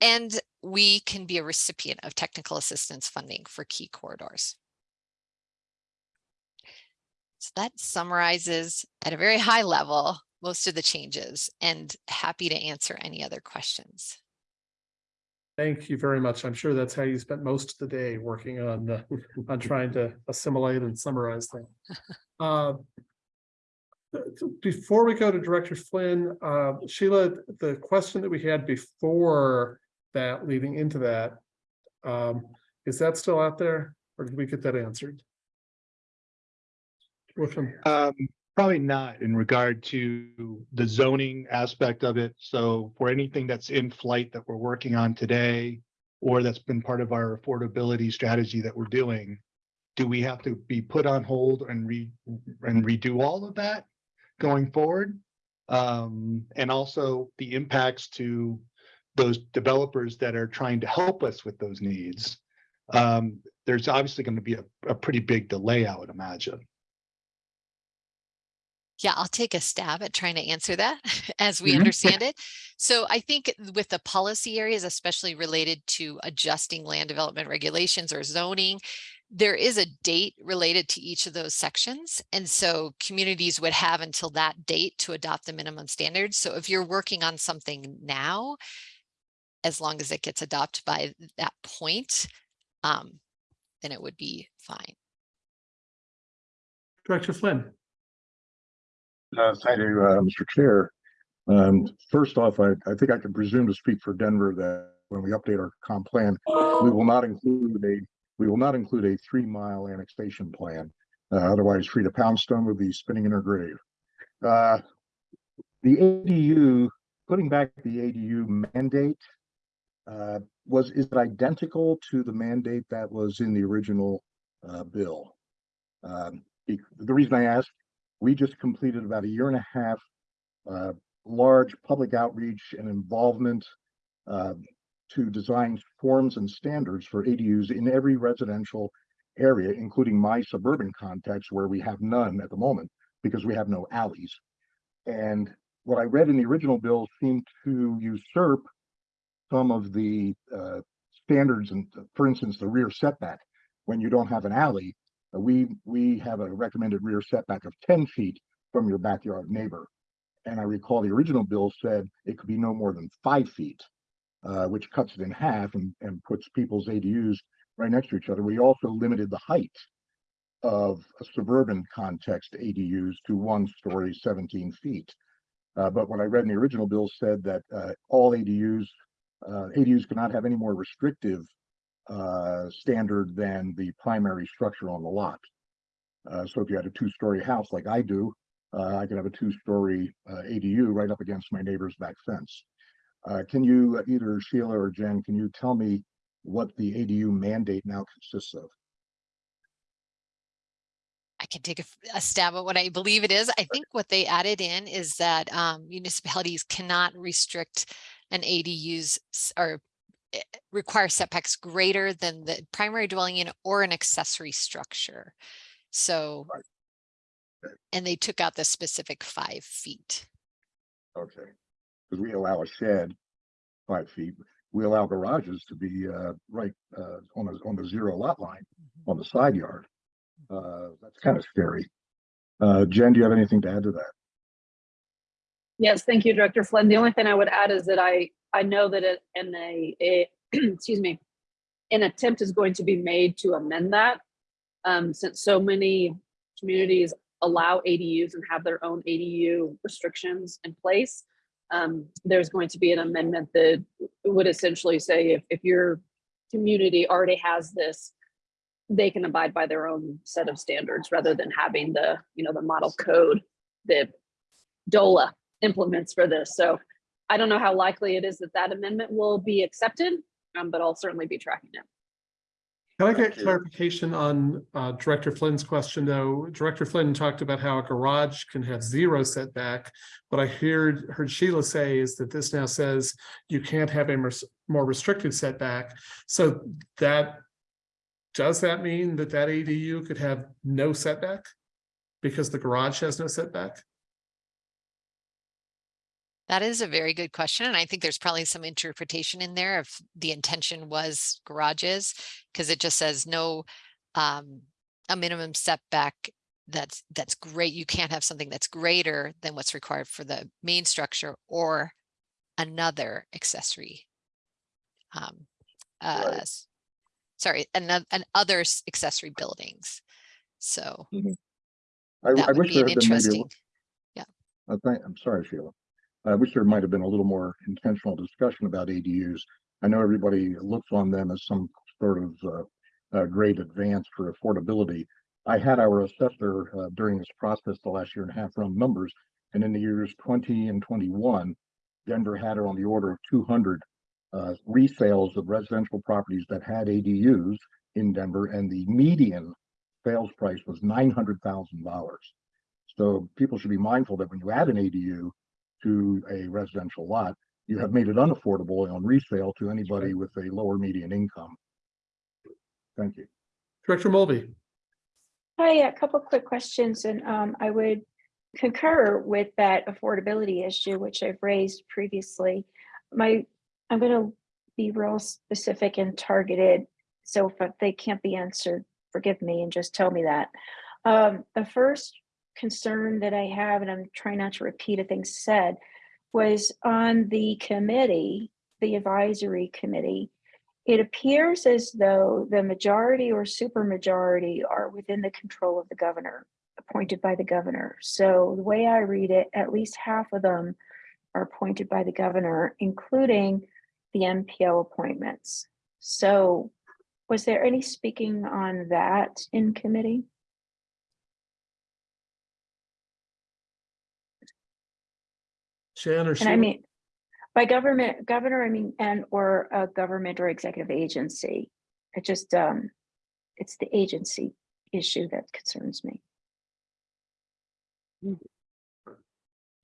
And we can be a recipient of technical assistance funding for key corridors. So that summarizes at a very high level most of the changes and happy to answer any other questions. Thank you very much. I'm sure that's how you spent most of the day working on, uh, [laughs] on trying to assimilate and summarize things. [laughs] Uh, Before we go to Director Flynn, uh, Sheila, the question that we had before that leading into that, um, is that still out there or did we get that answered? Which? Um, probably not in regard to the zoning aspect of it. So for anything that's in flight that we're working on today, or that's been part of our affordability strategy that we're doing, do we have to be put on hold and re, and redo all of that going forward? Um, and also the impacts to those developers that are trying to help us with those needs. Um, there's obviously going to be a, a pretty big delay, I would imagine. Yeah, I'll take a stab at trying to answer that [laughs] as we Mhm. understand it. So I think with the policy areas, especially related to adjusting land development regulations or zoning, there is a date related to each of those sections. And so communities would have until that date to adopt the minimum standards. So if you're working on something now, as long as it gets adopted by that point, um, then it would be fine. Director Flynn? Uh, thank you, uh, Mr. Chair. Um, first off, I, I think I can presume to speak for Denver that when we update our comp plan, we will not include a, we will not include a three mile annexation plan. Uh, otherwise Freda Poundstone would be spinning in her grave. Uh, the ADU, putting back the ADU mandate, uh, was, is it identical to the mandate that was in the original, uh, bill? Um, the reason I ask we just completed about a year and a half uh, large public outreach and involvement uh, to design forms and standards for ADUs in every residential area, including my suburban context where we have none at the moment because we have no alleys. And what I read in the original bill seemed to usurp some of the uh, standards and, for instance, the rear setback. When you don't have an alley, we, we have a recommended rear setback of ten feet from your backyard neighbor. And I recall the original bill said it could be no more than five feet, uh, which cuts it in half and, and puts people's ADUs right next to each other. We also limited the height of a suburban context ADUs to one story, seventeen feet. Uh, but what I read in the original bill said that, uh, all ADUs, uh, ADUs cannot have any more restrictive uh, standard than the primary structure on the lot. Uh, so if you had a two-story house like I do, uh, I could have a two-story uh, ADU right up against my neighbor's back fence. Uh, can you, either Sheila or Jen, can you tell me what the ADU mandate now consists of? I can take a stab at what I believe it is. I think what they added in is that um, municipalities cannot restrict an ADUs or require setbacks greater than the primary dwelling unit or an accessory structure. So, and they took out the specific five feet. Okay. Because we allow a shed five feet. We allow garages to be uh right uh on the on the zero lot line on the side yard. Uh, that's kind of scary. Uh, Jen, do you have anything to add to that? Yes, thank you, Director Flynn. The only thing I would add is that I, I know that it, a, a, [clears throat] excuse me, an attempt is going to be made to amend that. Um, since so many communities allow ADUs and have their own ADU restrictions in place. Um, there's going to be an amendment that would essentially say if, if your community already has this, they can abide by their own set of standards rather than having the, you know, the model code that DOLA implements for this. So I don't know how likely it is that that amendment will be accepted, um, but I'll certainly be tracking it. Can I get clarification on uh, Director Flynn's question, though? Director Flynn talked about how a garage can have zero setback. What I heard, heard Sheila say is that this now says you can't have a more restricted setback. So that, does that mean that that ADU could have no setback? Because the garage has no setback? That is a very good question, and I think there's probably some interpretation in there if the intention was garages, because it just says no um, a minimum setback that's that's great. You can't have something that's greater than what's required for the main structure or another accessory. Um, uh, s- sorry, another and other accessory buildings. So I, that I would wish be there an had been maybe, interesting. li- uh, I'm sorry, Sheila. I wish there might have been a little more intentional discussion about ADUs. I know everybody looks on them as some sort of uh, uh, great advance for affordability. I had our assessor uh, during this process the last year and a half run numbers, and in the years twenty and twenty-one, Denver had on the order of two hundred uh, resales of residential properties that had ADUs in Denver, and the median sales price was nine hundred thousand dollars. So people should be mindful that when you add an ADU to a residential lot, you have made it unaffordable on resale to anybody with a lower median income. Thank you. Director Mulvey? Hi, a couple quick questions, and um, I would concur with that affordability issue, which I've raised previously. My, I'm gonna be real specific and targeted, so if they can't be answered, forgive me and just tell me that. Um, the first concern that I have, and I'm trying not to repeat a thing said, was on the committee, the advisory committee. It appears as though the majority or supermajority are within the control of the governor, appointed by the governor. So the way I read it, at least half of them are appointed by the governor, including the MPO appointments. So was there any speaking on that in committee? Jan or And I Sheila? mean, by government, governor, I mean, and or a government or executive agency. It just, um, it's the agency issue that concerns me.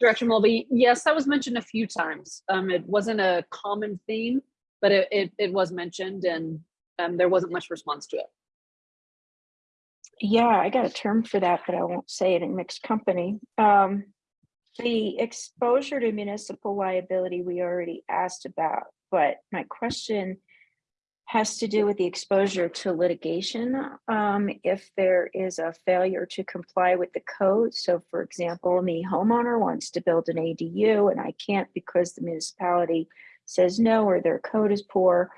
Director Mulvey, yes, that was mentioned a few times. Um, it wasn't a common theme, but it, it, it was mentioned and um, there wasn't much response to it. Yeah, I got a term for that, but I won't say it in mixed company. Um, the exposure to municipal liability, we already asked about, but my question has to do with the exposure to litigation. Um, if there is a failure to comply with the code. So for example, the homeowner wants to build an ADU and I can't because the municipality says no, or their code is poor.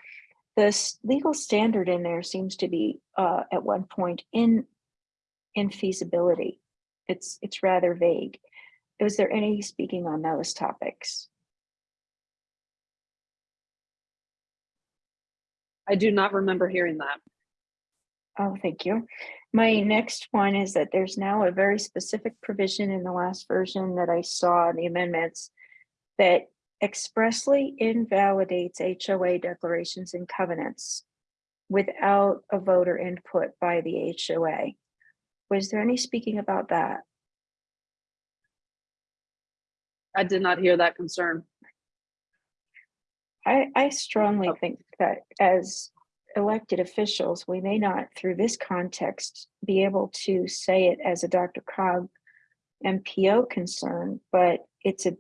The legal standard in there seems to be uh, at one point in infeasibility. It's it's rather vague. Was there any speaking on those topics? I do not remember hearing that. Oh, thank you. My next one is that there's now a very specific provision in the last version that I saw in the amendments that expressly invalidates HOA declarations and covenants without a voter input by the HOA. Was there any speaking about that? I did not hear that concern. I, I strongly oh. think that as elected officials, we may not, through this context, be able to say it as a DRCOG MPO concern, but it's a,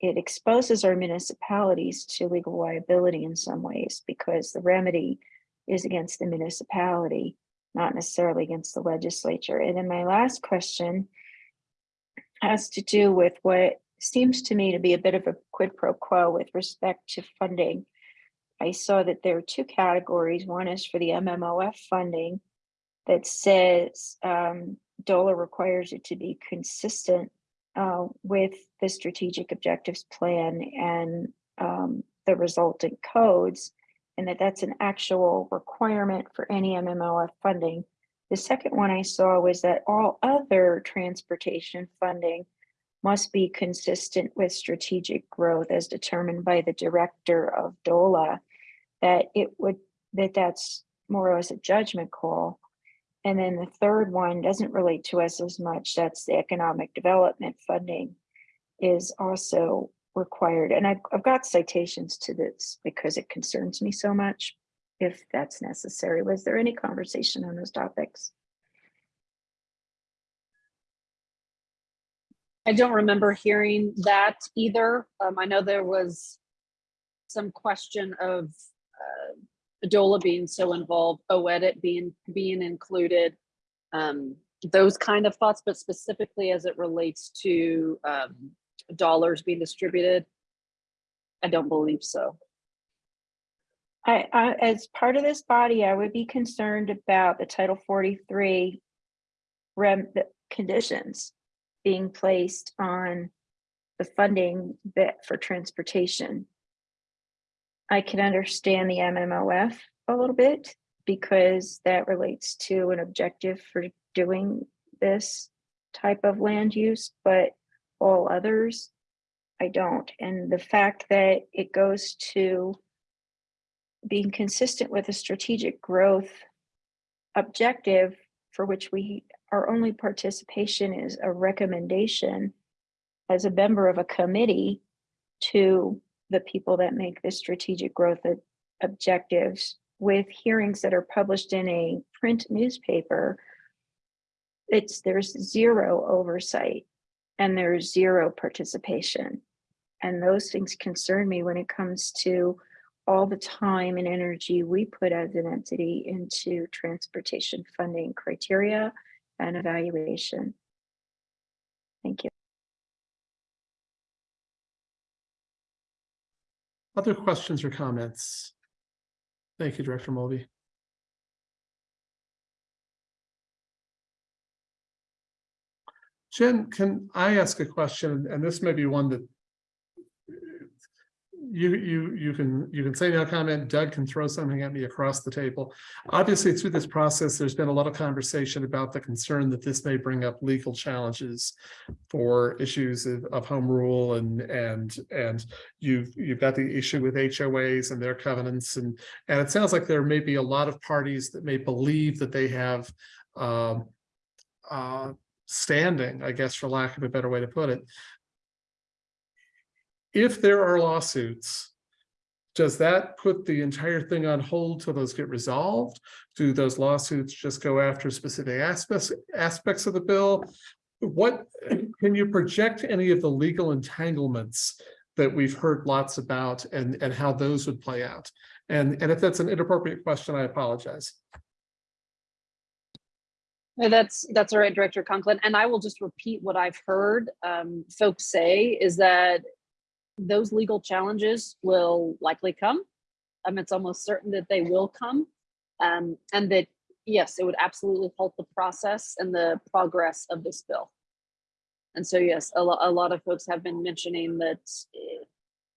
it exposes our municipalities to legal liability in some ways because the remedy is against the municipality, not necessarily against the legislature. And then my last question has to do with what seems to me to be a bit of a quid pro quo with respect to funding. I saw that there are two categories. One is for the MMOF funding that says um, DOLA requires it to be consistent uh, with the strategic objectives plan and um, the resultant codes, and that that's an actual requirement for any MMOF funding. The second one I saw was that all other transportation funding must be consistent with strategic growth as determined by the director of DOLA, that it would, that that's more or less a judgment call. And then the third one doesn't relate to us as much, that's the economic development funding is also required. And I've, I've got citations to this because it concerns me so much, if that's necessary. Was there any conversation on those topics? I don't remember hearing that either. Um, I know there was some question of uh, DOLA being so involved, OEDIT being, being included, um, those kind of thoughts, but specifically as it relates to um, dollars being distributed, I don't believe so. I, I, as part of this body, I would be concerned about the Title forty-three rem, the conditions being placed on the funding that for transportation. I can understand the MMOF a little bit because that relates to an objective for doing this type of land use, but all others, I don't. And the fact that it goes to being consistent with a strategic growth objective for which we, our only participation is a recommendation as a member of a committee to the people that make the strategic growth objectives with hearings that are published in a print newspaper. It's, there's zero oversight and there's zero participation. And those things concern me when it comes to all the time and energy we put as an entity into transportation funding criteria and evaluation. Thank you. Other questions or comments? Thank you, Director Mulvey. Jen, can I ask a question? And this may be one that you, you, you can, you can say no comment. Doug can throw something at me across the table. Obviously, through this process, there's been a lot of conversation about the concern that this may bring up legal challenges for issues of, of home rule and, and, and you've, you've got the issue with HOAs and their covenants and, and it sounds like there may be a lot of parties that may believe that they have um, uh, standing, I guess, for lack of a better way to put it. If there are lawsuits, does that put the entire thing on hold till those get resolved? Do those lawsuits just go after specific aspects, aspects of the bill? What, can you project any of the legal entanglements that we've heard lots about and, and how those would play out? And, and if that's an inappropriate question, I apologize. That's, that's all right, Director Conklin. And I will just repeat what I've heard um, folks say is that those legal challenges will likely come. Um, it's almost certain that they will come. Um, and that, yes, it would absolutely halt the process and the progress of this bill. And so, yes, a lot, a lot of folks have been mentioning that, eh,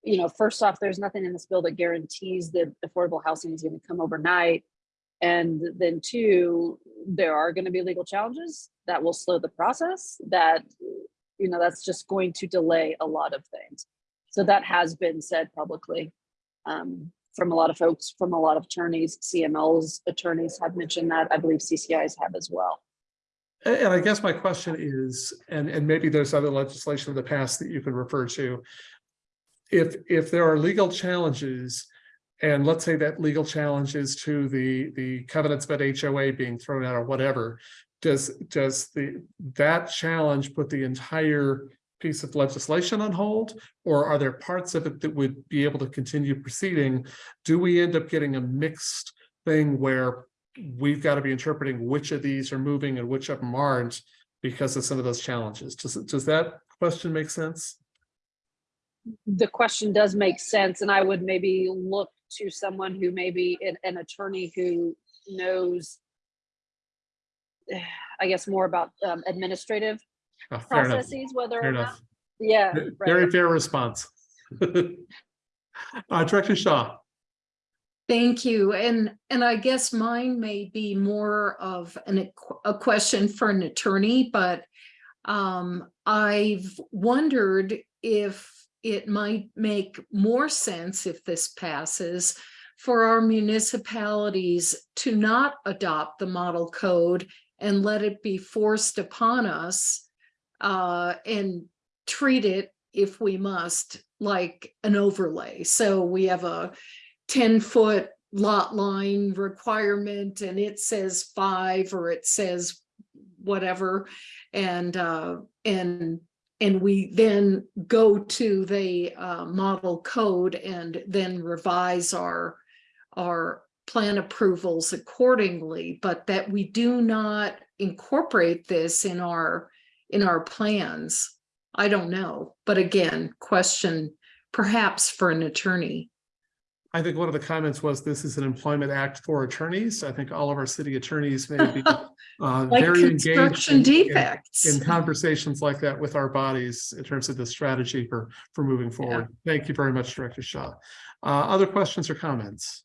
you know, first off, there's nothing in this bill that guarantees that affordable housing is going to come overnight. And then two, there are going to be legal challenges that will slow the process that, you know, that's just going to delay a lot of things. So that has been said publicly um, from a lot of folks, from a lot of attorneys, CML's attorneys have mentioned that. I believe CCIs have as well. And I guess my question is, and, and maybe there's other legislation in the past that you can refer to. if, if there are legal challenges, and let's say that legal challenge is to the, the covenants about HOA being thrown out or whatever, does, does the, that challenge put the entire piece of legislation on hold? Or are there parts of it that would be able to continue proceeding? Do we end up getting a mixed thing where we've got to be interpreting which of these are moving and which of them aren't because of some of those challenges? Does, does that question make sense? the question does make sense, and I would maybe look to someone who maybe an, an attorney who knows, [sighs] I guess, more about um, administrative Fair enough, processes, whether fair or not, yeah. Very right. fair response. [laughs] Uh, Director Shaw, Thank you. And, and I guess mine may be more of an, a question for an attorney, but um, I've wondered if it might make more sense if this passes for our municipalities to not adopt the model code and let it be forced upon us uh, and treat it, if we must, like an overlay. So we have a ten foot lot line requirement and it says five or it says whatever. And uh, and and we then go to the uh, model code and then revise our our plan approvals accordingly, but that we do not incorporate this in our in our plans. I don't know, but again, question perhaps for an attorney. I think one of the comments was this is an employment act for attorneys. I think all of our city attorneys may be [laughs] uh, Like very engaged in- in- defects. in conversations like that with our bodies in terms of the strategy for, for moving forward. Thank you very much, Director Shaw. Uh, Other questions or comments?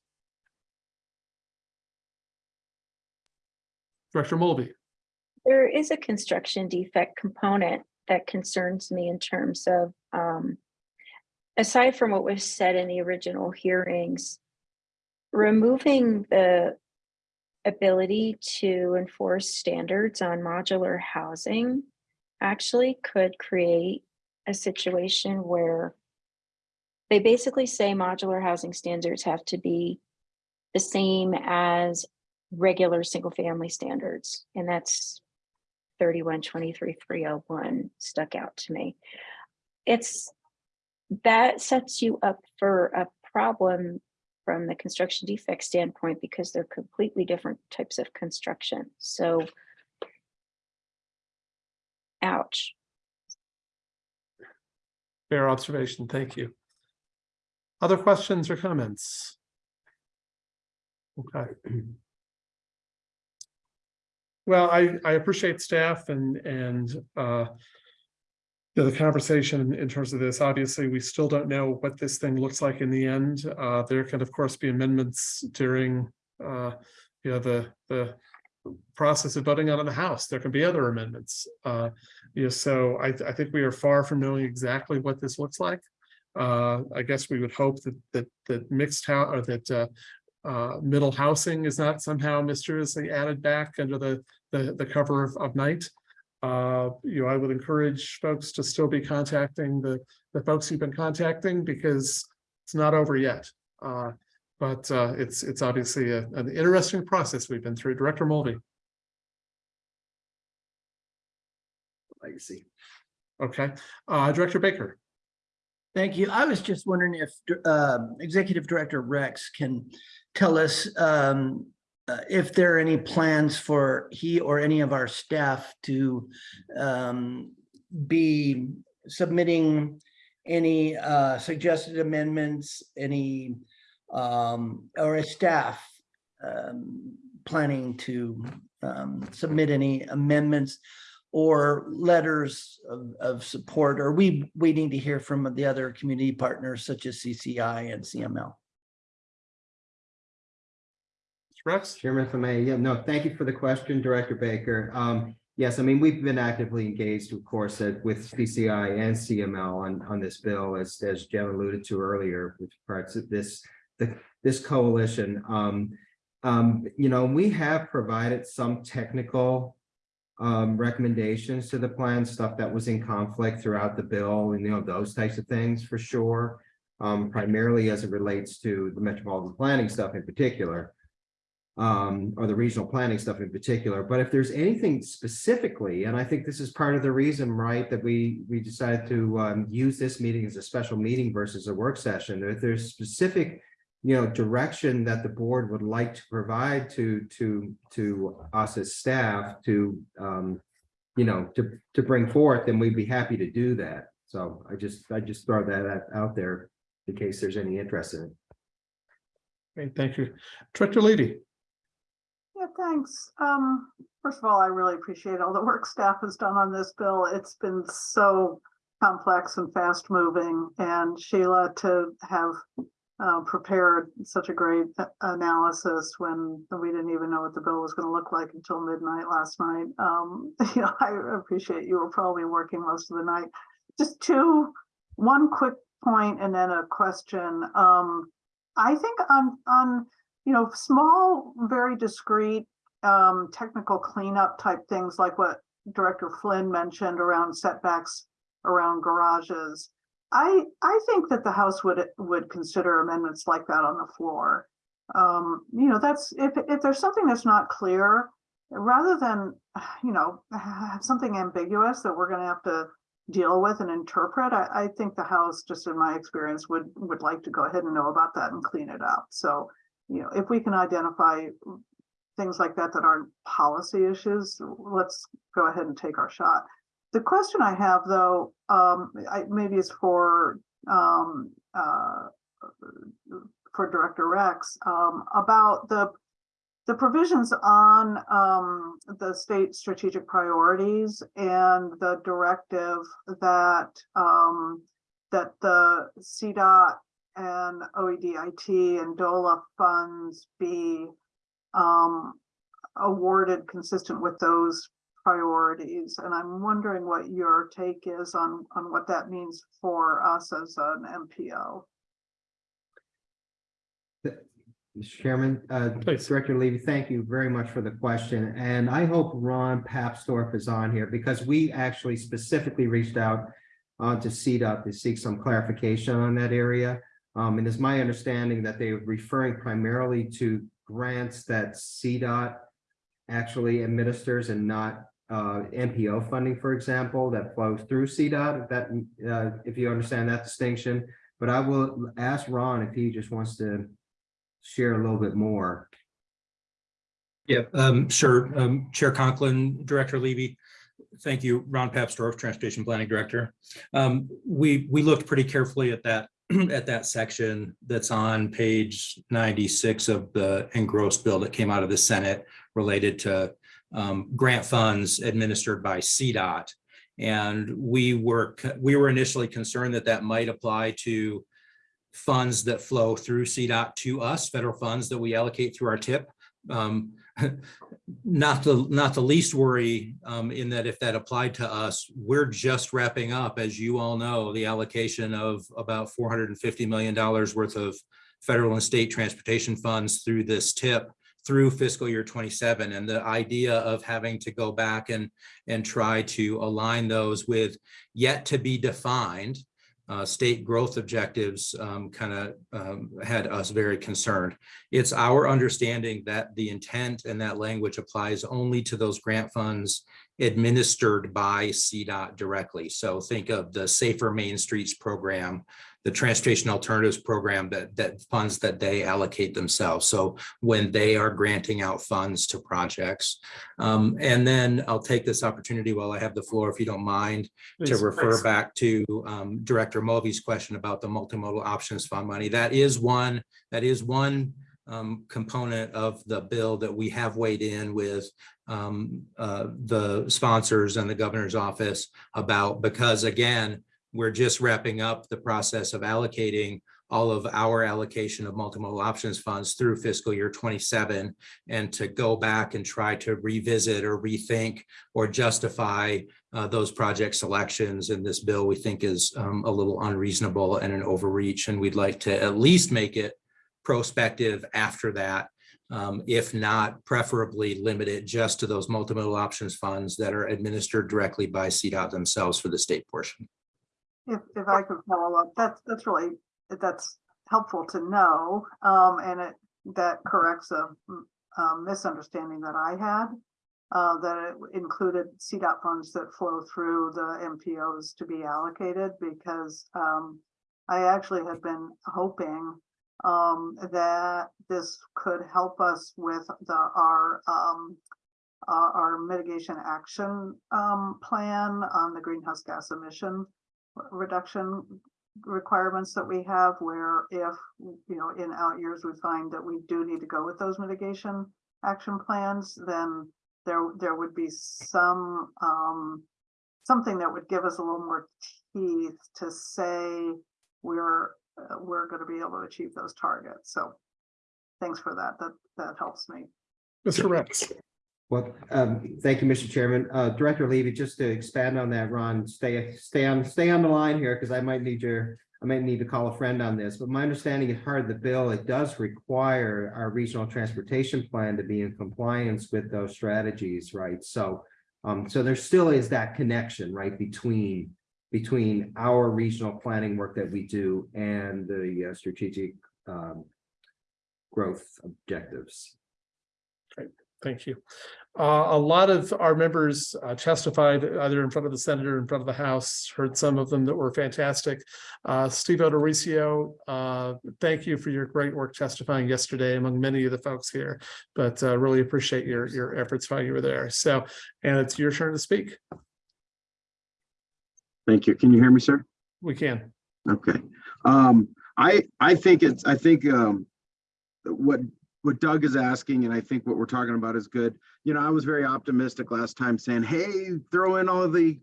Director Mulvey, There is a construction defect component that concerns me in terms of, um, aside from what was said in the original hearings, removing the ability to enforce standards on modular housing actually could create a situation where they basically say modular housing standards have to be the same as regular single-family standards, and that's thirty-one twenty-three three oh one stuck out to me. It's, that sets you up for a problem from the construction defect standpoint because they're completely different types of construction, so ouch. fair observation. Thank you. Other questions or comments? Okay. Well, I, I appreciate staff and, and, uh, the conversation in- in terms of this, obviously, we still don't know what this thing looks like in the end. Uh, there can, of course, be amendments during, uh, you know, the, the process of voting out of the House. There can be other amendments. Uh, you know, so I, I think we are far from knowing exactly what this looks like. Uh, I guess we would hope that, that, that mixed house, or that, uh, uh, middle housing is not somehow mysteriously added back under the, the, the cover of, of night. Uh, you know, I would encourage folks to still be contacting the, the folks you've been contacting because it's not over yet. Uh, but, uh, it's, it's obviously a- an interesting process we've been through. Director Mulvey. Legacy. Okay, uh, Director Baker. Thank you. I was just wondering if uh, Executive Director Rex can tell us um, uh, if there are any plans for he or any of our staff to um, be submitting any uh, suggested amendments, any um, or a staff um, planning to um, submit any amendments or letters of, of support, or we, waiting to hear from the other community partners such as CCI and CML. Rex? Chairman, if I may, yeah, no, thank you for the question, Director Baker. Um, yes, I mean, we've been actively engaged, of course, uh, with CCI and CML on, on this bill, as, as Jen alluded to earlier, with parts of this, the, this coalition. Um, um, you know, we have provided some technical um, recommendations to the plan, stuff that was in conflict throughout the bill and, you know, those types of things for sure. um, primarily as it relates to the metropolitan planning stuff in particular. Um, or the regional planning stuff in particular, but if there's anything specifically, and I think this is part of the reason, right, that we, we decided to, um, use this meeting as a special meeting versus a work session, if there's specific you know, direction that the board would like to provide to, to, to us as staff to, um, you know, to, to bring forth, then we'd be happy to do that. So I just, I just throw that out- there in case there's any interest in it. Great, thank you. Director Lady. Thanks. Um, first of all, I really appreciate all the work staff has done on this bill. It's been so complex and fast moving and Sheila to have uh, prepared such a great analysis when we didn't even know what the bill was going to look like until midnight last night. Um, [laughs] you know, I appreciate you were probably working most of the night. Just two, one quick point and then a question. Um, I think on, on, you know, small, very discreet um, technical cleanup type things like what Director Flynn mentioned around setbacks around garages. I, I think that the House would, would consider amendments like that on the floor. Um, you know, that's, if, if there's something that's not clear, rather than, you know, have something ambiguous that we're gonna have to deal with and interpret, I, I think the House, just in my experience, would, would like to go ahead and know about that and clean it up. So, you know, if we can identify things like that that aren't policy issues, let's go ahead and take our shot. The question I have though, um, I, maybe it's for, um, uh, for Director Rex, um, about the, the provisions on, um, the state strategic priorities and the directive that, um, that the CDOT and OEDIT and DOLA funds be, um, awarded consistent with those priorities. And I'm wondering what your take is on, on what that means for us as an MPO. Mr. Chairman, uh, Director Levy, thank you very much for the question. And I hope Ron Papsdorf is on here because we actually specifically reached out uh, to CDOT to seek some clarification on that area. Um, and it's my understanding that they're referring primarily to grants that CDOT actually administers and not uh, MPO funding, for example, that flows through CDOT, if that, uh, if you understand that distinction. But I will ask Ron if he just wants to share a little bit more. Yeah, um, sure. Um, Chair Conklin, Director Levy. Thank you, Ron Papsdorf, Transportation Planning Director. Um, we, we looked pretty carefully at that, [clears throat] at that section that's on page ninety-six of the engrossed bill that came out of the Senate related to um, grant funds administered by CDOT. And we were, we were initially concerned that that might apply to funds that flow through CDOT to us, federal funds that we allocate through our TIP. Um, [laughs] not the, not the least worry um, in that if that applied to us, we're just wrapping up, as you all know, the allocation of about $450 million worth of federal and state transportation funds through this TIP through fiscal year 27 and the idea of having to go back and and try to align those with yet to be defined uh, state growth objectives um, kind of um, had us very concerned. It's our understanding that the intent and that language applies only to those grant funds administered by CDOT directly. So think of the Safer Main Streets program, the Transportation Alternatives Program that, that funds that they allocate themselves. So when they are granting out funds to projects. Um, and then I'll take this opportunity while I have the floor, if you don't mind, to refer please. back to um, Director Mulvey's question about the multimodal options fund money. That is one, that is one um, component of the bill that we have weighed in with um, uh, the sponsors and the governor's office about, because again, we're just wrapping up the process of allocating all of our allocation of multimodal options funds through fiscal year 27 and to go back and try to revisit or rethink or justify uh, those project selections in this bill we think is um, a little unreasonable and an overreach and we'd like to at least make it prospective after that um, if not preferably limit it just to those multimodal options funds that are administered directly by CDOT themselves for the state portion. If, if I could follow up, that's, that's really that's helpful to know, um, and it, that corrects a, a misunderstanding that I had. Uh, that it included CDOT funds that flow through the MPOs to be allocated because, um, I actually had been hoping, um, that this could help us with the, our, um, our, our mitigation action, um, plan on the greenhouse gas emission reduction requirements that we have where if, you know, in out years, we find that we do need to go with those mitigation action plans, then there, there would be some, um, something that would give us a little more teeth to say we're, uh, we're gonna be able to achieve those targets. So thanks for that. That, that helps me. Mr. Rex. Well, um, thank you, Mr. Chairman. Uh, Director Levy, just to expand on that, Ron, stay, stay on, stay on the line here, because I might need your, I might need to call a friend on this, but my understanding is part of the bill, it does require our regional transportation plan to be in compliance with those strategies, right? So, um, so there still is that connection, right, between, between our regional planning work that we do and the uh, strategic, um, growth objectives. Thank you. Uh, a lot of our members uh, testified either in front of the Senator, or in front of the House, heard some of them that were fantastic. Uh, Steve O'Dorisio, uh, thank you for your great work testifying yesterday among many of the folks here, but uh, really appreciate your, your efforts while you were there. So, and it's your turn to speak. Thank you. Can you hear me, sir? We can. Okay. Um, I, I think it's, I think, um, what, what Doug is asking, and I think what we're talking about is good. You know, I was very optimistic last time saying, hey, throw in all the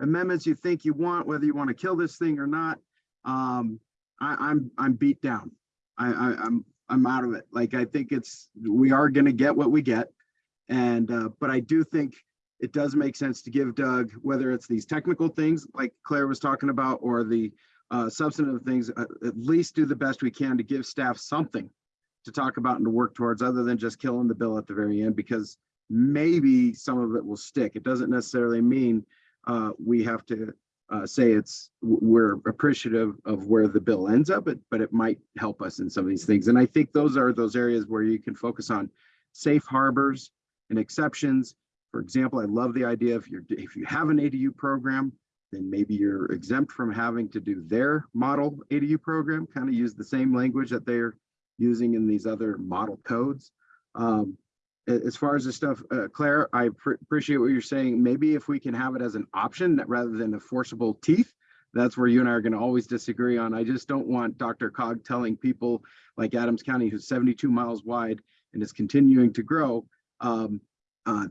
amendments you think you want, whether you want to kill this thing or not. Um, I, I'm, I'm beat down. I, I, I'm, I'm out of it. Like, I think it's, we are gonna get what we get. And, uh, but I do think it does make sense to give Doug, whether it's these technical things like Claire was talking about, or the uh, substantive things, uh, at least do the best we can to give staff something to talk about and to work towards, other than just killing the bill at the very end, because maybe some of it will stick. It doesn't necessarily mean uh, we have to uh, say it's, we're appreciative of where the bill ends up, but, but it might help us in some of these things. And I think those are those areas where you can focus on safe harbors and exceptions. For example, I love the idea if you're, if you have an ADU program, then maybe you're exempt from having to do their model ADU program, kind of use the same language that they're using in these other model codes. Um, as far as the stuff, uh, Claire, I pr- appreciate what you're saying. Maybe if we can have it as an option rather than a forcible teeth, that's where you and I are going to always disagree on. I just don't want DRCOG telling people like Adams County, who's 72 miles wide and is continuing to grow, um, uh,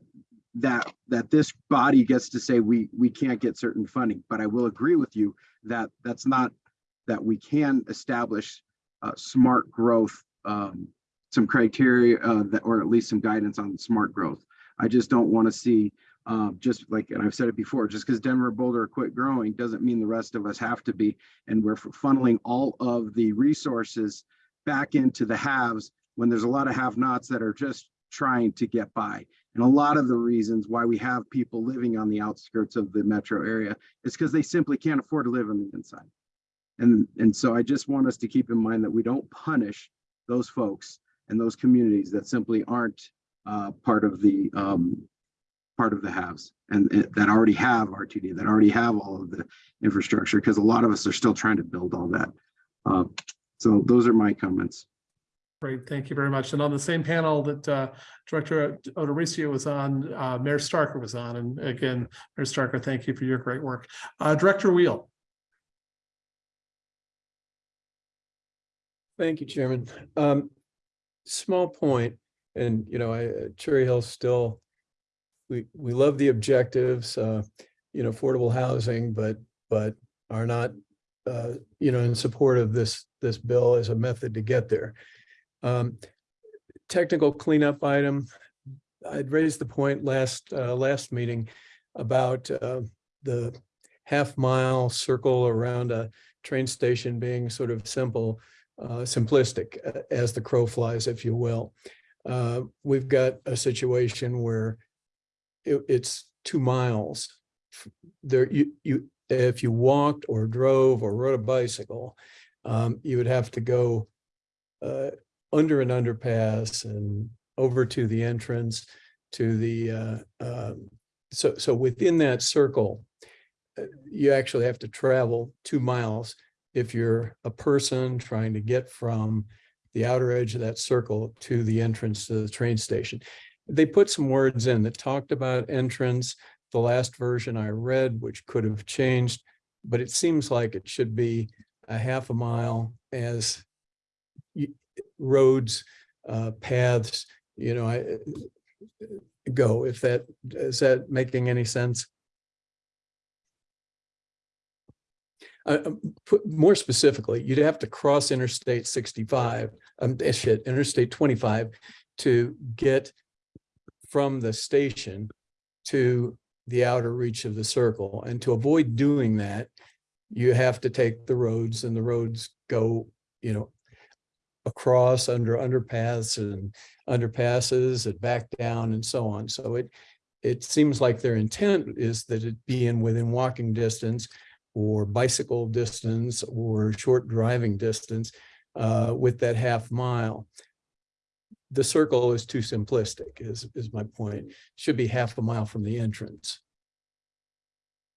that that this body gets to say we we can't get certain funding. But I will agree with you that that's not that we can establish uh, smart growth, um, some criteria uh, that, or at least some guidance on smart growth. I just don't want to see, uh, just like, and I've said it before, just because Denver Boulder quit growing doesn't mean the rest of us have to be. And we're funneling all of the resources back into the haves when there's a lot of have-nots that are just trying to get by. And a lot of the reasons why we have people living on the outskirts of the metro area is because they simply can't afford to live on the inside. And, and so I just want us to keep in mind that we don't punish those folks and those communities that simply aren't uh, part of the um, part of the haves and and that already have RTD, that already have all of the infrastructure, because a lot of us are still trying to build all that. Uh, so those are my comments. Great, thank you very much. And on the same panel that uh, Director O'Dorisio was on, uh, Mayor Starker was on. And again, Mayor Starker, thank you for your great work. Uh, Director Wheel. Thank you, Chairman. Um, small point, and you know, I, uh, Cherry Hill still, we, we love the objectives, uh, you know, affordable housing, but, but are not, uh, you know, in support of this, this bill as a method to get there. Um, technical cleanup item, I'd raised the point last, uh, last meeting about, uh, the half mile circle around a train station being sort of simple uh, simplistic as the crow flies, if you will. Uh, we've got a situation where it, it's two miles. There, you, you, if you walked or drove or rode a bicycle, um, you would have to go uh, under an underpass and over to the entrance to the, uh, um, so, so within that circle, uh, you actually have to travel two miles if you're a person trying to get from the outer edge of that circle to the entrance to the train station. They put some words in that talked about entrance, the last version I read, which could have changed, but it seems like it should be a half a mile as roads, uh, paths, you know, I go, if that, is that making any sense? Uh, um, more specifically, you'd have to cross Interstate sixty-five, um, eh, shit, Interstate twenty-five to get from the station to the outer reach of the circle. And to avoid doing that, you have to take the roads and the roads go, you know, across under underpaths and underpasses and back down and so on. So it, it seems like their intent is that it be in within walking distance or bicycle distance or short driving distance uh, with that half mile. The circle is too simplistic is, is my point. Should be half a mile from the entrance.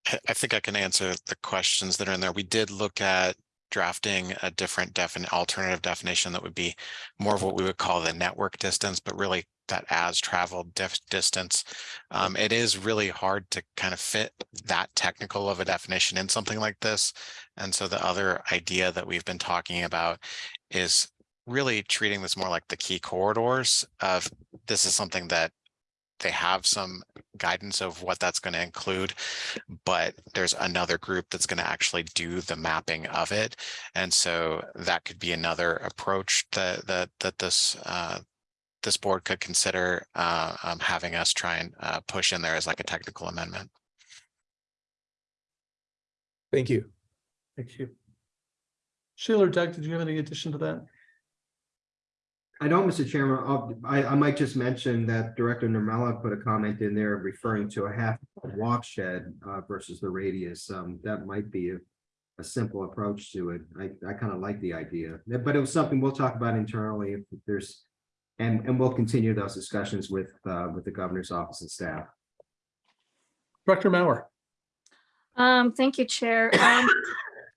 I- I think I can answer the questions that are in there. We did look at drafting a different definite alternative definition that would be more of what we would call the network distance, but really that as traveled distance. Um, it is really hard to kind of fit that technical of a definition in something like this. And so the other idea that we've been talking about is really treating this more like the key corridors of this is something that they have some guidance of what that's going to include, but there's another group that's going to actually do the mapping of it. And so that could be another approach that that that this uh, this board could consider uh, um, having us try and uh, push in there as like a technical amendment. Thank you. Thank you. Sheila or Doug, did you have any addition to that? I don't, Mr. Chairman, I'll- I, I might just mention that Director Normella put a comment in there referring to a half walk shed uh, versus the radius. Um, that might be a, a simple approach to it. I, I kind of like the idea, but it was something we'll talk about internally if there's, and, and we'll continue those discussions with, uh, with the governor's office and staff. Director Mauer. Um, thank you, Chair. Um,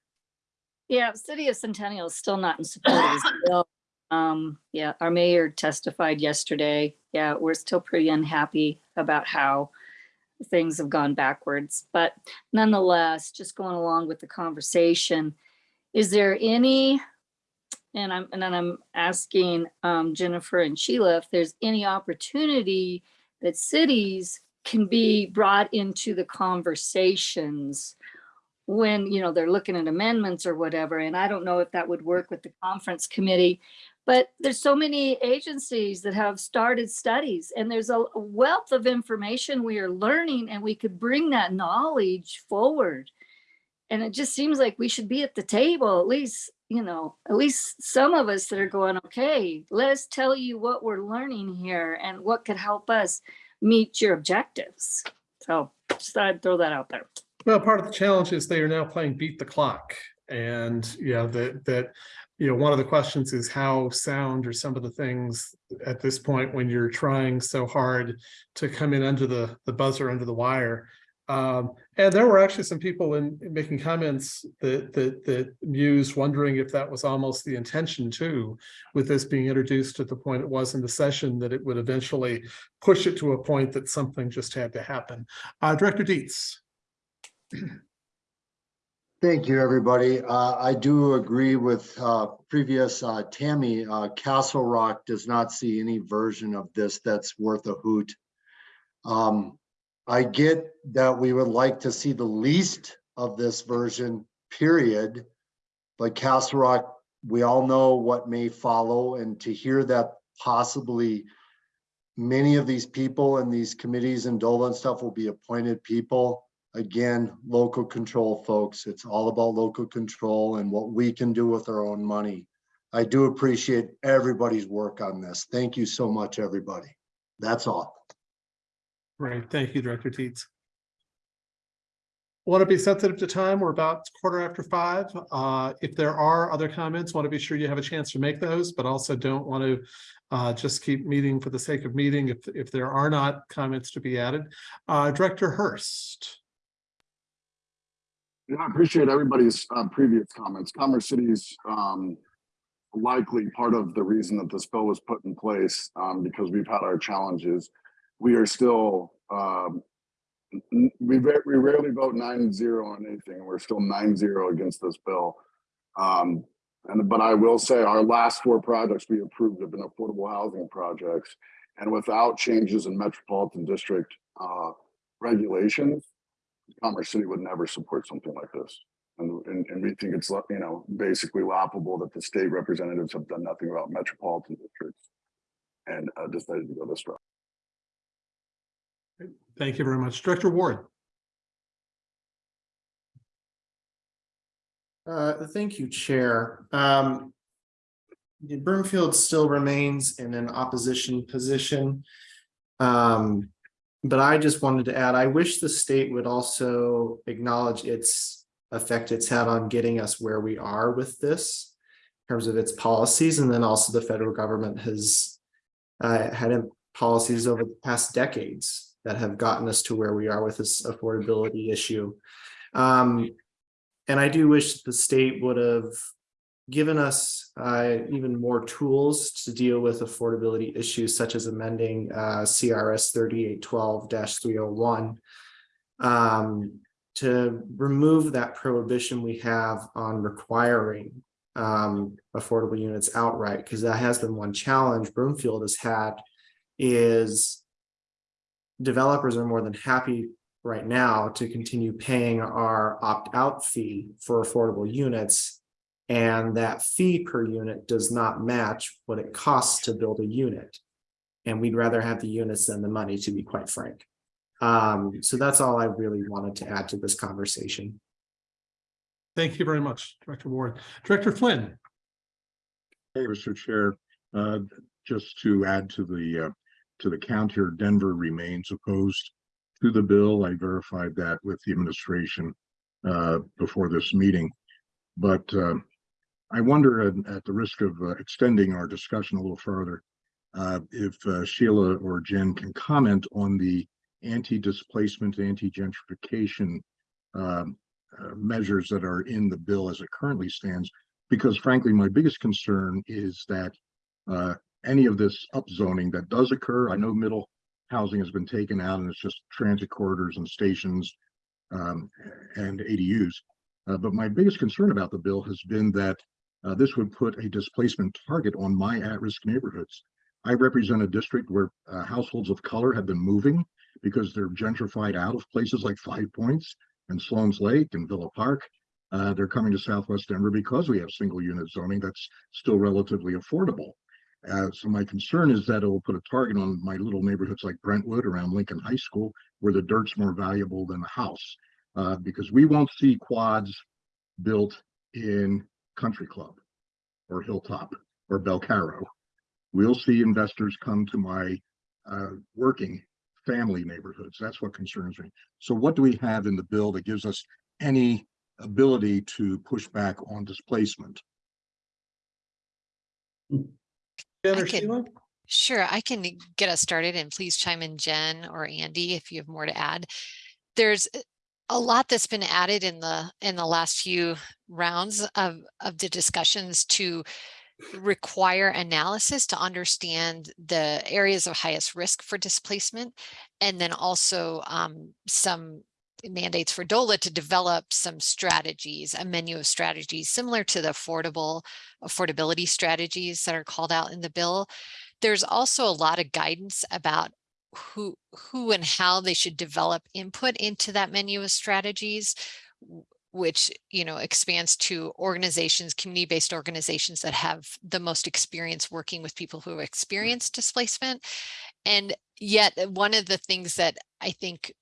[coughs] yeah, City of Centennial is still not in support of this [coughs] bill. Um, yeah, our mayor testified yesterday. Yeah, we're still pretty unhappy about how things have gone backwards. But nonetheless, just going along with the conversation, is there any, and I'm, and then I'm asking um, Jennifer and Sheila if there's any opportunity that cities can be brought into the conversations when, you know, they're looking at amendments or whatever. And I don't know if that would work with the conference committee. But there's so many agencies that have started studies and there's a wealth of information we are learning and we could bring that knowledge forward. And it just seems like we should be at the table, at least, you know, at least some of us that are going, okay, let us tell you what we're learning here and what could help us meet your objectives. So just thought I'd throw that out there. Well, part of the challenge is they are now playing beat the clock. And, know, that, that, you know, one of the questions is how sound are some of the things at this point when you're trying so hard to come in under the, the buzzer, under the wire. Um, and there were actually some people in, in making comments that, that, that mused wondering if that was almost the intention too, with this being introduced at the point it was in the session, that it would eventually push it to a point that something just had to happen. Uh, Director Dietz. [clears throat] Thank you, everybody. Uh, I do agree with, uh, previous, uh, Tammy, uh, Castle Rock does not see any version of this that's worth a hoot. Um, I get that we would like to see the least of this version, period. But Castle Rock, we all know what may follow and to hear that possibly many of these people and these committees and DOLA and stuff will be appointed people. Again, local control, folks. It's all about local control and what we can do with our own money. I do appreciate everybody's work on this. Thank you so much, everybody. That's all. Right, thank you, Director Teets. want to be sensitive to time. We're about quarter after five. Uh, if there are other comments, want to be sure you have a chance to make those, but also don't want to uh, just keep meeting for the sake of meeting if, if there are not comments to be added. Uh, Director Hurst. Yeah, I appreciate everybody's uh, previous comments. Commerce City's um, likely part of the reason that this bill was put in place um, because we've had our challenges. We are still, um, we, we rarely vote nine zero on anything. We're still nine zero against this bill. Um, and but I will say our last four projects we approved have been affordable housing projects. And without changes in metropolitan district uh, regulations, Commerce City would never support something like this. And, and, and we think it's, you know, basically laughable that the state representatives have done nothing about metropolitan districts and uh, decided to go this route. Thank you very much. Director Ward. Uh, thank you, Chair. Um, Broomfield still remains in an opposition position. Um, but I just wanted to add, I wish the state would also acknowledge its effect it's had on getting us where we are with this in terms of its policies, and then also the federal government has uh, had policies over the past decades that have gotten us to where we are with this affordability issue. Um, and I do wish the state would have given us uh, even more tools to deal with affordability issues such as amending uh, CRS 3812-301 um, to remove that prohibition we have on requiring um, affordable units outright, because that has been one challenge Broomfield has had is developers are more than happy right now to continue paying our opt-out fee for affordable units. And that fee per unit does not match what it costs to build a unit. And we'd rather have the units than the money, to be quite frank. Um, so that's all I really wanted to add to this conversation. Thank you very much, Director Ward. Director Flynn. Hey, Mr. Chair, uh, just to add to the, uh, to the count here, Denver remains opposed to the bill. I verified that with the administration, uh, before this meeting. But, uh, I wonder at, the risk of uh, extending our discussion a little further, uh, if uh, Sheila or Jen can comment on the anti-displacement, anti-gentrification um, uh, measures that are in the bill as it currently stands, because frankly, my biggest concern is that uh, any of this upzoning that does occur, I know middle housing has been taken out and it's just transit corridors and stations um, and ADUs. Uh, but my biggest concern about the bill has been that uh, this would put a displacement target on my at-risk neighborhoods. I represent a district where uh, households of color have been moving because they're gentrified out of places like Five Points and Sloan's Lake and Villa Park. Uh, they're coming to Southwest Denver because we have single unit zoning that's still relatively affordable. Uh, so my concern is that it will put a target on my little neighborhoods like Brentwood around Lincoln High School, where the dirt's more valuable than the house. Uh, because we won't see quads built in Country Club or Hilltop or Belcaro. We'll see investors come to my uh, working family neighborhoods. That's what concerns me. So what do we have in the bill that gives us any ability to push back on displacement? I can- Sure, I can get us started and please chime in Jen or Andy if you have more to add. There's a lot that's been added in the in the last few rounds of of the discussions to require analysis to understand the areas of highest risk for displacement and then also um, some mandates for DOLA to develop some strategies, a menu of strategies similar to the affordable affordability strategies that are called out in the bill. There's also a lot of guidance about who who and how they should develop input into that menu of strategies which you know expands to organizations community-based organizations that have the most experience working with people who have experienced displacement. And yet uh, one of the things that i think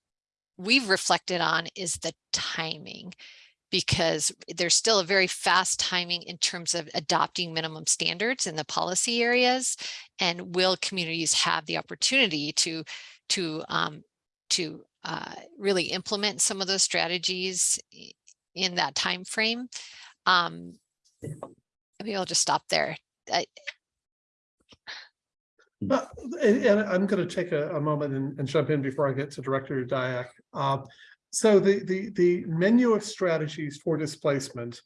we've reflected on is the timing because there's still a very fast timing in terms of adopting minimum standards in the policy areas and will communities have the opportunity to to um, to uh, really implement some of those strategies in that time frame. Um, maybe I'll just stop there. I, Uh, And, I'm going to take a, a moment and, and jump in before I get to Director Diak. Uh, So the, the, the menu of strategies for displacement.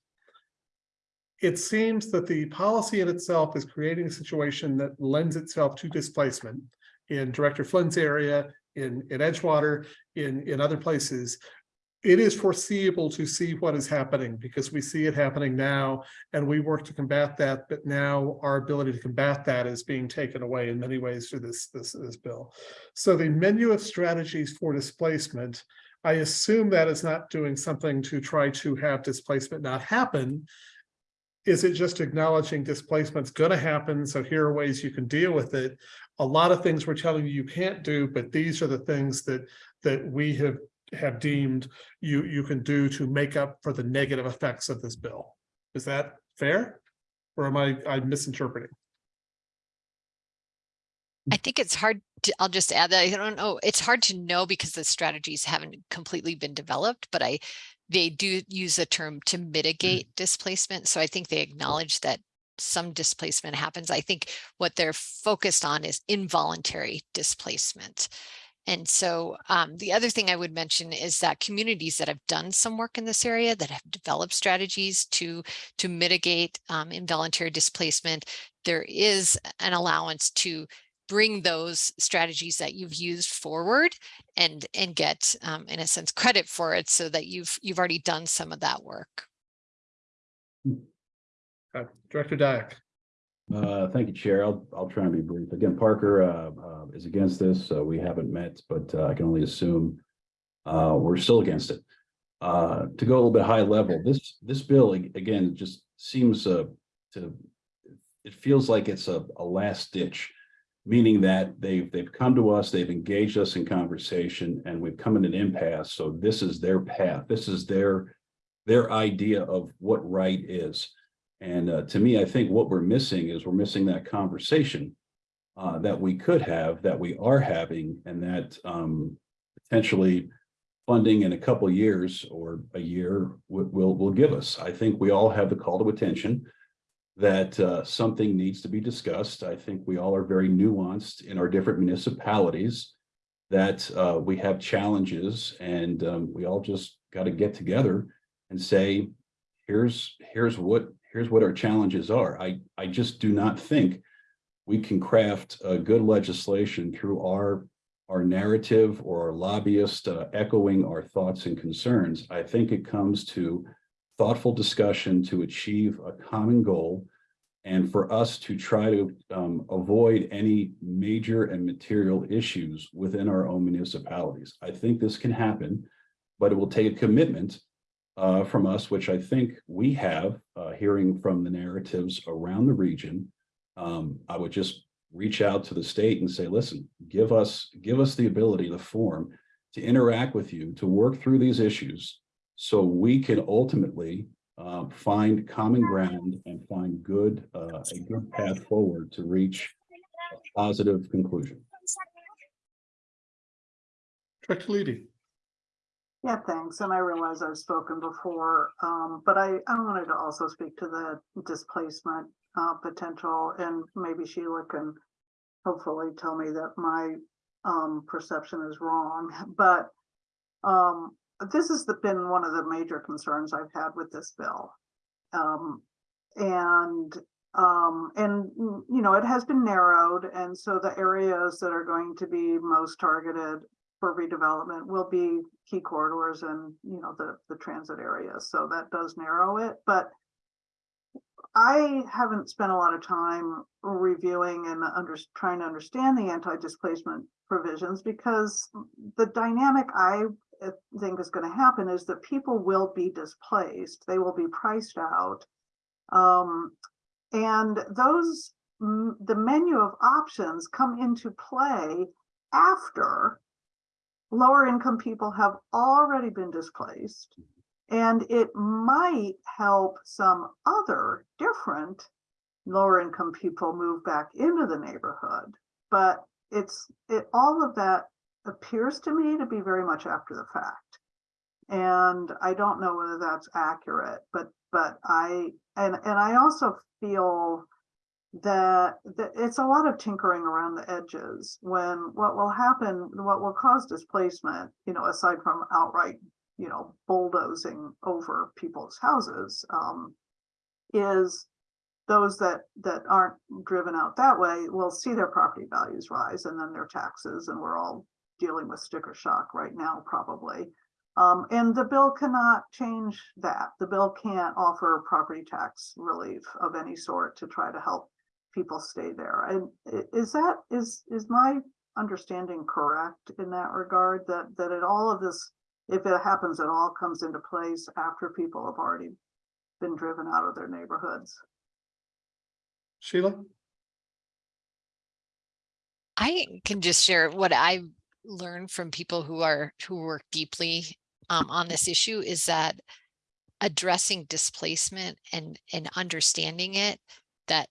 It seems that the policy in itself is creating a situation that lends itself to displacement. In Director Flynn's area, in, in Edgewater, in, in other places. It is foreseeable to see what is happening because we see it happening now and we work to combat that, but now our ability to combat that is being taken away in many ways through this, this, this bill. So the menu of strategies for displacement, I assume that is not doing something to try to have displacement not happen. Is it just acknowledging displacement's gonna happen, so here are ways you can deal with it? A lot of things we're telling you you can't do, but these are the things that, that we have, have deemed you, you can do to make up for the negative effects of this bill. Is that fair? Or am I, I misinterpreting? I think it's hard to, I'll just add that I don't know, it's hard to know because the strategies haven't completely been developed, but I, they do use the term to mitigate displacement. So I think they acknowledge that some displacement happens. I think what they're focused on is involuntary displacement. And so um, the other thing I would mention is that communities that have done some work in this area that have developed strategies to to mitigate um, involuntary displacement, there is an allowance to bring those strategies that you've used forward and and get um, in a sense credit for it so that you've you've already done some of that work. Uh, Director Diak. Uh, thank you, Chair. I'll, I'll try and be brief. Again, Parker, uh, uh, is against this, so we haven't met, but, uh, I can only assume, uh, we're still against it. Uh, to go a little bit high level, this, this bill, again, just seems, uh, to, it feels like it's a, a last ditch, meaning that they've, they've come to us, they've engaged us in conversation, and we've come in an impasse, so this is their path, this is their, their idea of what right is. And uh, to me, I think what we're missing is we're missing that conversation uh, that we could have, that we are having, and that um, potentially funding in a couple years or a year will, will, will give us. I think we all have the call to attention that uh, something needs to be discussed. I think we all are very nuanced in our different municipalities that uh, we have challenges and um, we all just got to get together and say, here's, here's what, here's what our challenges are. I, I just do not think we can craft a good legislation through our, our narrative or our lobbyist uh, echoing our thoughts and concerns. I think it comes to thoughtful discussion to achieve a common goal and for us to try to um, avoid any major and material issues within our own municipalities. I think this can happen, but it will take a commitment uh, from us, which I think we have, uh, hearing from the narratives around the region. Um, I would just reach out to the state and say, listen, give us, give us the ability, the form to interact with you, to work through these issues so we can ultimately uh, find common ground and find good, uh, a good path forward to reach a positive conclusion. Director Levy. Yeah, thanks. And I realize I've spoken before, um, but I, I wanted to also speak to the displacement uh, potential and maybe Sheila can hopefully tell me that my um, perception is wrong, [laughs] but um, this has been one of the major concerns I've had with this bill. Um, and, um, and, you know, it has been narrowed. And so the areas that are going to be most targeted for redevelopment will be key corridors and, you know, the, the transit areas. So that does narrow it, but I haven't spent a lot of time reviewing and under, trying to understand the anti-displacement provisions because the dynamic I uh, think is going to happen is that people will be displaced. They will be priced out. Um, and those, the menu of options come into play after lower income people have already been displaced. And it might help some other different lower income people move back into the neighborhood. But it's, it, all of that appears to me to be very much after the fact. And I don't know whether that's accurate, but, but I, and, and I also feel that, that it's a lot of tinkering around the edges when what will happen, what will cause displacement, you know, aside from outright, you know, bulldozing over people's houses, um, is those that, that aren't driven out that way will see their property values rise and then their taxes, and we're all dealing with sticker shock right now, probably. Um, and the bill cannot change that. The bill can't offer property tax relief of any sort to try to help people stay there. And is that, is, is my understanding correct in that regard? That, that it all of this, if it happens, it all comes into place after people have already been driven out of their neighborhoods? Sheila? I can just share what I've learned from people who are, who work deeply um, on this issue is that addressing displacement and, and understanding it, that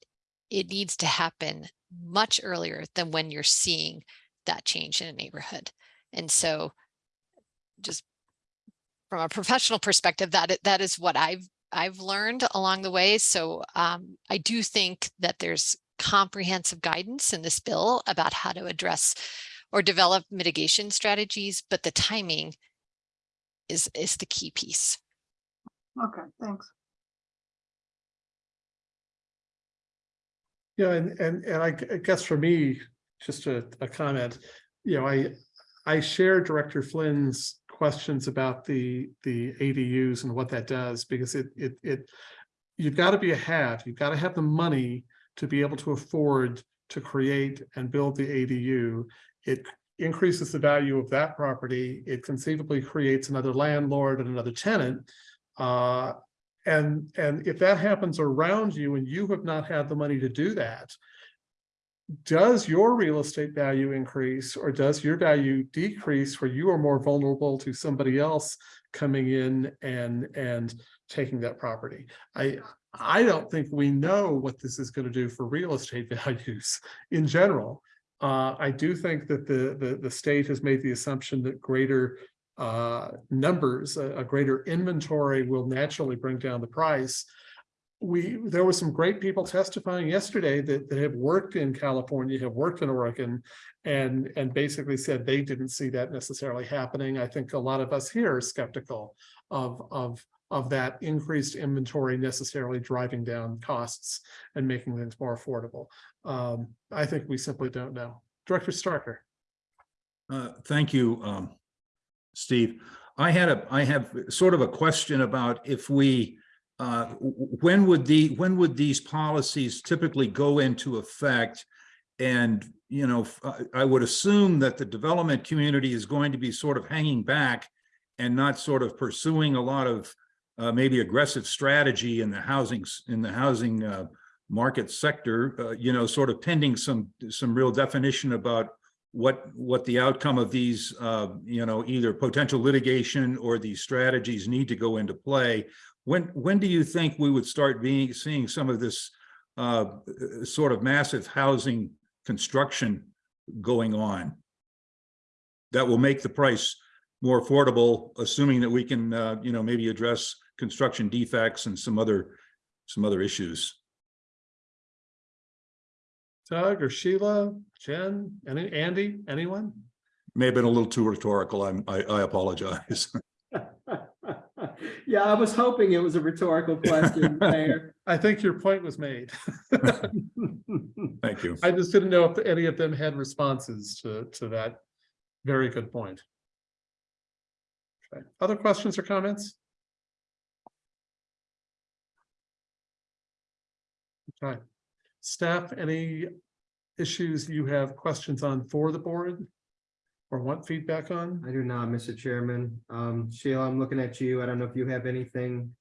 it needs to happen much earlier than when you're seeing that change in a neighborhood. And so just from a professional perspective, that, that is what I've, I've learned along the way. So um, I do think that there's comprehensive guidance in this bill about how to address or develop mitigation strategies, but the timing is, is the key piece. Okay, thanks. Yeah, and, and, and I, I guess for me, just a, a comment, you know, I, I share Director Flynn's questions about the, the ADUs and what that does, because it, it, it, you've got to be a have, you've got to have the money to be able to afford to create and build the ADU. It increases the value of that property. It conceivably creates another landlord and another tenant. Uh, and, and if that happens around you and you have not had the money to do that, does your real estate value increase or does your value decrease where you are more vulnerable to somebody else coming in and, and taking that property? I, I don't think we know what this is going to do for real estate [laughs] values in general. Uh, I do think that the, the, the state has made the assumption that greater uh, numbers, a, a greater inventory will naturally bring down the price. We, there were some great people testifying yesterday that, that have worked in California, have worked in Oregon, and, and basically said they didn't see that necessarily happening. I think a lot of us here are skeptical of, of, of that increased inventory necessarily driving down costs and making things more affordable. Um, I think we simply don't know. Director Starker. Uh, Thank you, um, Steve. I had a, I have sort of a question about if we, uh, when would the, when would these policies typically go into effect? And, you know, I would assume that the development community is going to be sort of hanging back and not sort of pursuing a lot of uh, maybe aggressive strategy in the housing, in the housing uh, market sector, uh, you know, sort of pending some, some real definition about what, what the outcome of these, uh, you know, either potential litigation or these strategies need to go into play. When, when do you think we would start being, seeing some of this uh, sort of massive housing construction going on? That will make the price more affordable, assuming that we can, uh, you know, maybe address construction defects and some other, some other issues. Doug or Sheila, Jen, any, Andy, anyone? May have been a little too rhetorical. I'm, I, I apologize. [laughs] Yeah, I was hoping it was a rhetorical [laughs] question, Mayor. I think your point was made. [laughs] Thank you. I just didn't know if any of them had responses to, to that very good point. Okay. Other questions or comments? Okay. Staff, any issues you have questions on for the board? Or want feedback on? I do not, Mr. Chairman. Um, Sheila, I'm looking at you. I don't know if you have anything.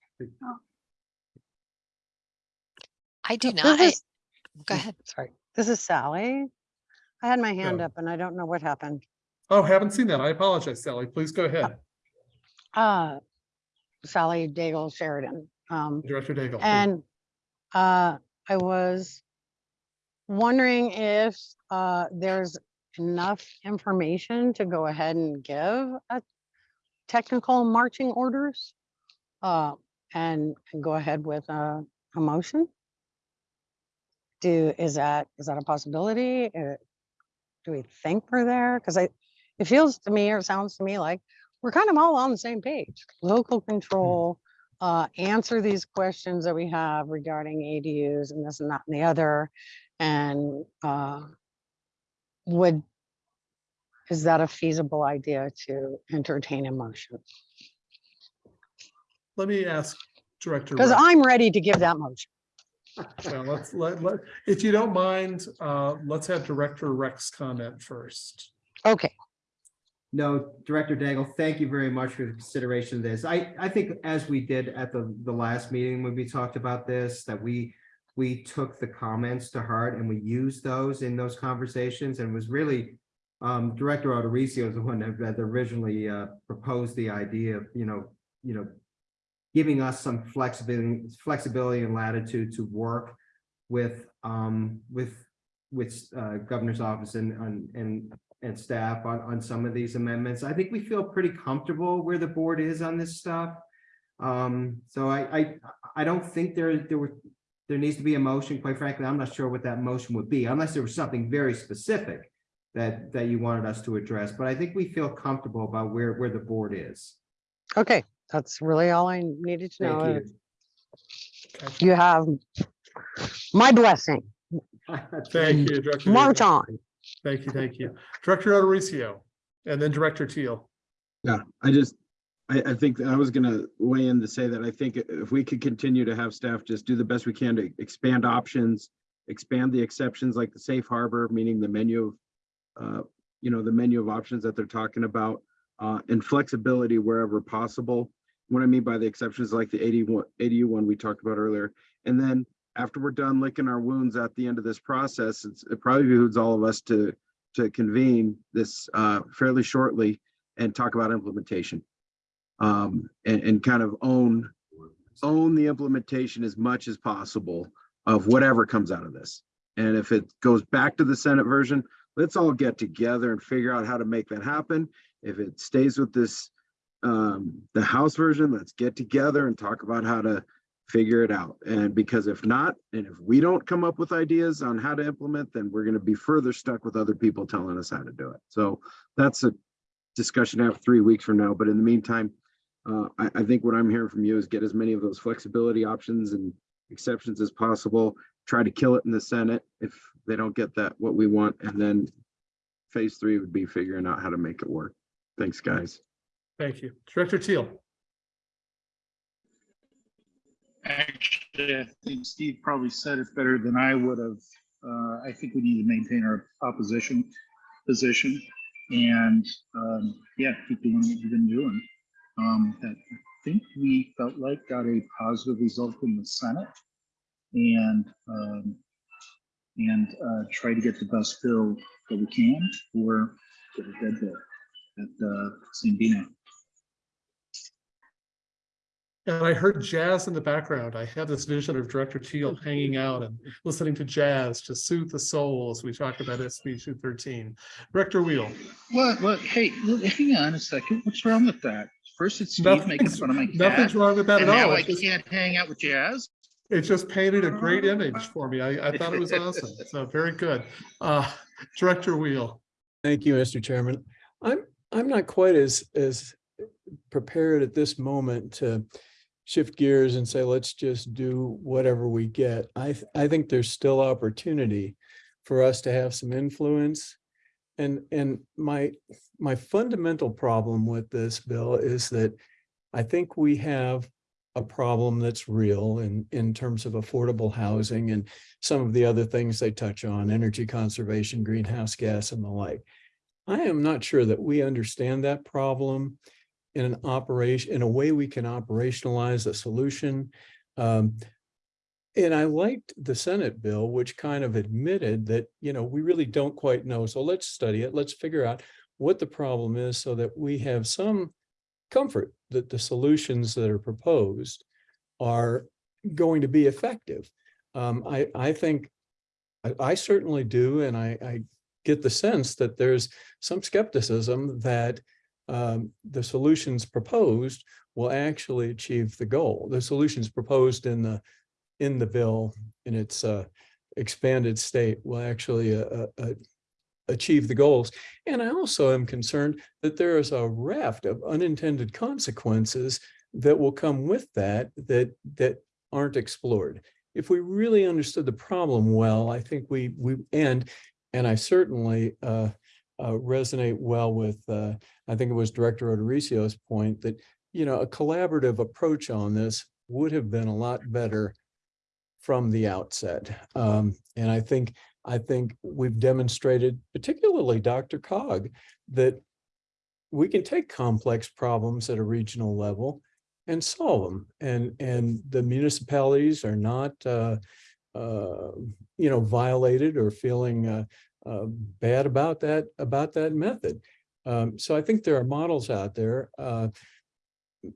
I do not. I- is- Go ahead. Sorry, this is Sally. I had my hand Yeah. up and I don't know what happened. Oh, haven't seen that. I apologize, Sally. Please go ahead. Uh, Sally Daigle Sheridan. Um, Director Daigle. please. and uh, I was wondering if uh, there's enough information to go ahead and give a technical marching orders? Uh, and, and go ahead with a, a motion? Do, is that, is that a possibility? Uh, Do we think we're there? Because I, it feels to me, or sounds to me like we're kind of all on the same page. Local control, uh, answer these questions that we have regarding ADUs and this and that and the other. And, uh, would, is that a feasible idea to entertain a motion? Let me ask Director. Because Rex. I'm ready to give that motion. Well, let's, let, let, if you don't mind, uh, let's have Director Rex comment first. Okay. No, Director Daigle, thank you very much for the consideration of this. I, I think as we did at the, the last meeting when we talked about this, that we, we took the comments to heart and we used those in those conversations and was really um, Director O'Dorisio is the one that originally uh, proposed the idea of, you know, you know, giving us some flexibility, flexibility and latitude to work with, um, with, with uh, governor's office and, and, and, and staff on, on some of these amendments. I think we feel pretty comfortable where the board is on this stuff. Um, so I, I, I don't think there, there were, there needs to be a motion, quite frankly, I'm not sure what that motion would be, unless there was something very specific that, that you wanted us to address, but I think we feel comfortable about where, where the board is. Okay, that's really all I needed to know. Thank you. You have my blessing. [laughs] Thank you, Director. March Dangle. on. Thank you, thank you. Director O'Dorisio, and then Director Teal. Yeah, I just, I, I think I was gonna weigh in to say that I think if we could continue to have staff just do the best we can to expand options, expand the exceptions like the safe harbor, meaning the menu of, uh, you know, the menu of options that they're talking about, uh, and flexibility wherever possible. What I mean by the exceptions like the 81 ADU one we talked about earlier. And then after we're done licking our wounds at the end of this process, it probably behooves all of us to, to convene this, uh, fairly shortly and talk about implementation. Um, and, and kind of own, own the implementation as much as possible of whatever comes out of this. And if it goes back to the Senate version, let's all get together and figure out how to make that happen. If it stays with this, um, the House version, let's get together and talk about how to figure it out. And because if not, and if we don't come up with ideas on how to implement, then we're gonna be further stuck with other people telling us how to do it. So that's a discussion after three weeks from now. But in the meantime, uh, I, I think what I'm hearing from you is get as many of those flexibility options and exceptions as possible. Try to kill it in the Senate if they don't get that, what we want. And then phase three would be figuring out how to make it work. Thanks, guys. Thank you. Director Teal. Actually, I think Steve probably said it better than I would have. Uh, I think we need to maintain our opposition position and, um, yeah, keep doing what we've been doing. Um, that I think we felt like got a positive result in the Senate and, um, and, uh, try to get the best bill that we can for, for the dead bill at, uh, St. Bino. And I heard jazz in the background. I had this vision of Director Teal hanging out and listening to jazz to soothe the soul as we talked about SB two thirteen. Director Wheel. What, what, hey, look, hang on a second, what's wrong with that? First it's Steve making Nothing's- fun of my [laughs] cat. nothing's wrong with that and at now all. I just- can't hang out with Jazz. It just painted a great image for me. I, I thought it was awesome. [laughs] So very good. Uh, Director Wheel. Thank you, Mr. Chairman. I'm, I'm not quite as, as prepared at this moment to shift gears and say, let's just do whatever we get. I, th- I think there's still opportunity for us to have some influence. And, and my, my fundamental problem with this bill is that I think we have a problem that's real in, in terms of affordable housing and some of the other things they touch on, energy conservation, greenhouse gas and the like. I am not sure that we understand that problem in an operation, in a way we can operationalize a solution. Um, and I liked the Senate bill, which kind of admitted that, you know, we really don't quite know. So let's study it. Let's figure out what the problem is so that we have some comfort that the solutions that are proposed are going to be effective. Um, I, I think, I, I certainly do, and I, I get the sense that there's some skepticism that um, the solutions proposed will actually achieve the goal. The solutions proposed in the, in the bill in its uh, expanded state will actually uh, uh, achieve the goals. And I also am concerned that there is a raft of unintended consequences that will come with that, that, that aren't explored. If we really understood the problem well, I think we, we, and, and I certainly uh, uh, resonate well with, uh, I think it was Director O'Dorisio's point that, you know, a collaborative approach on this would have been a lot better from the outset. Um, and I think, I think we've demonstrated, particularly DRCOG, that we can take complex problems at a regional level and solve them. And, and the municipalities are not, uh, uh, you know, violated or feeling uh, uh, bad about that, about that method. Um, so I think there are models out there.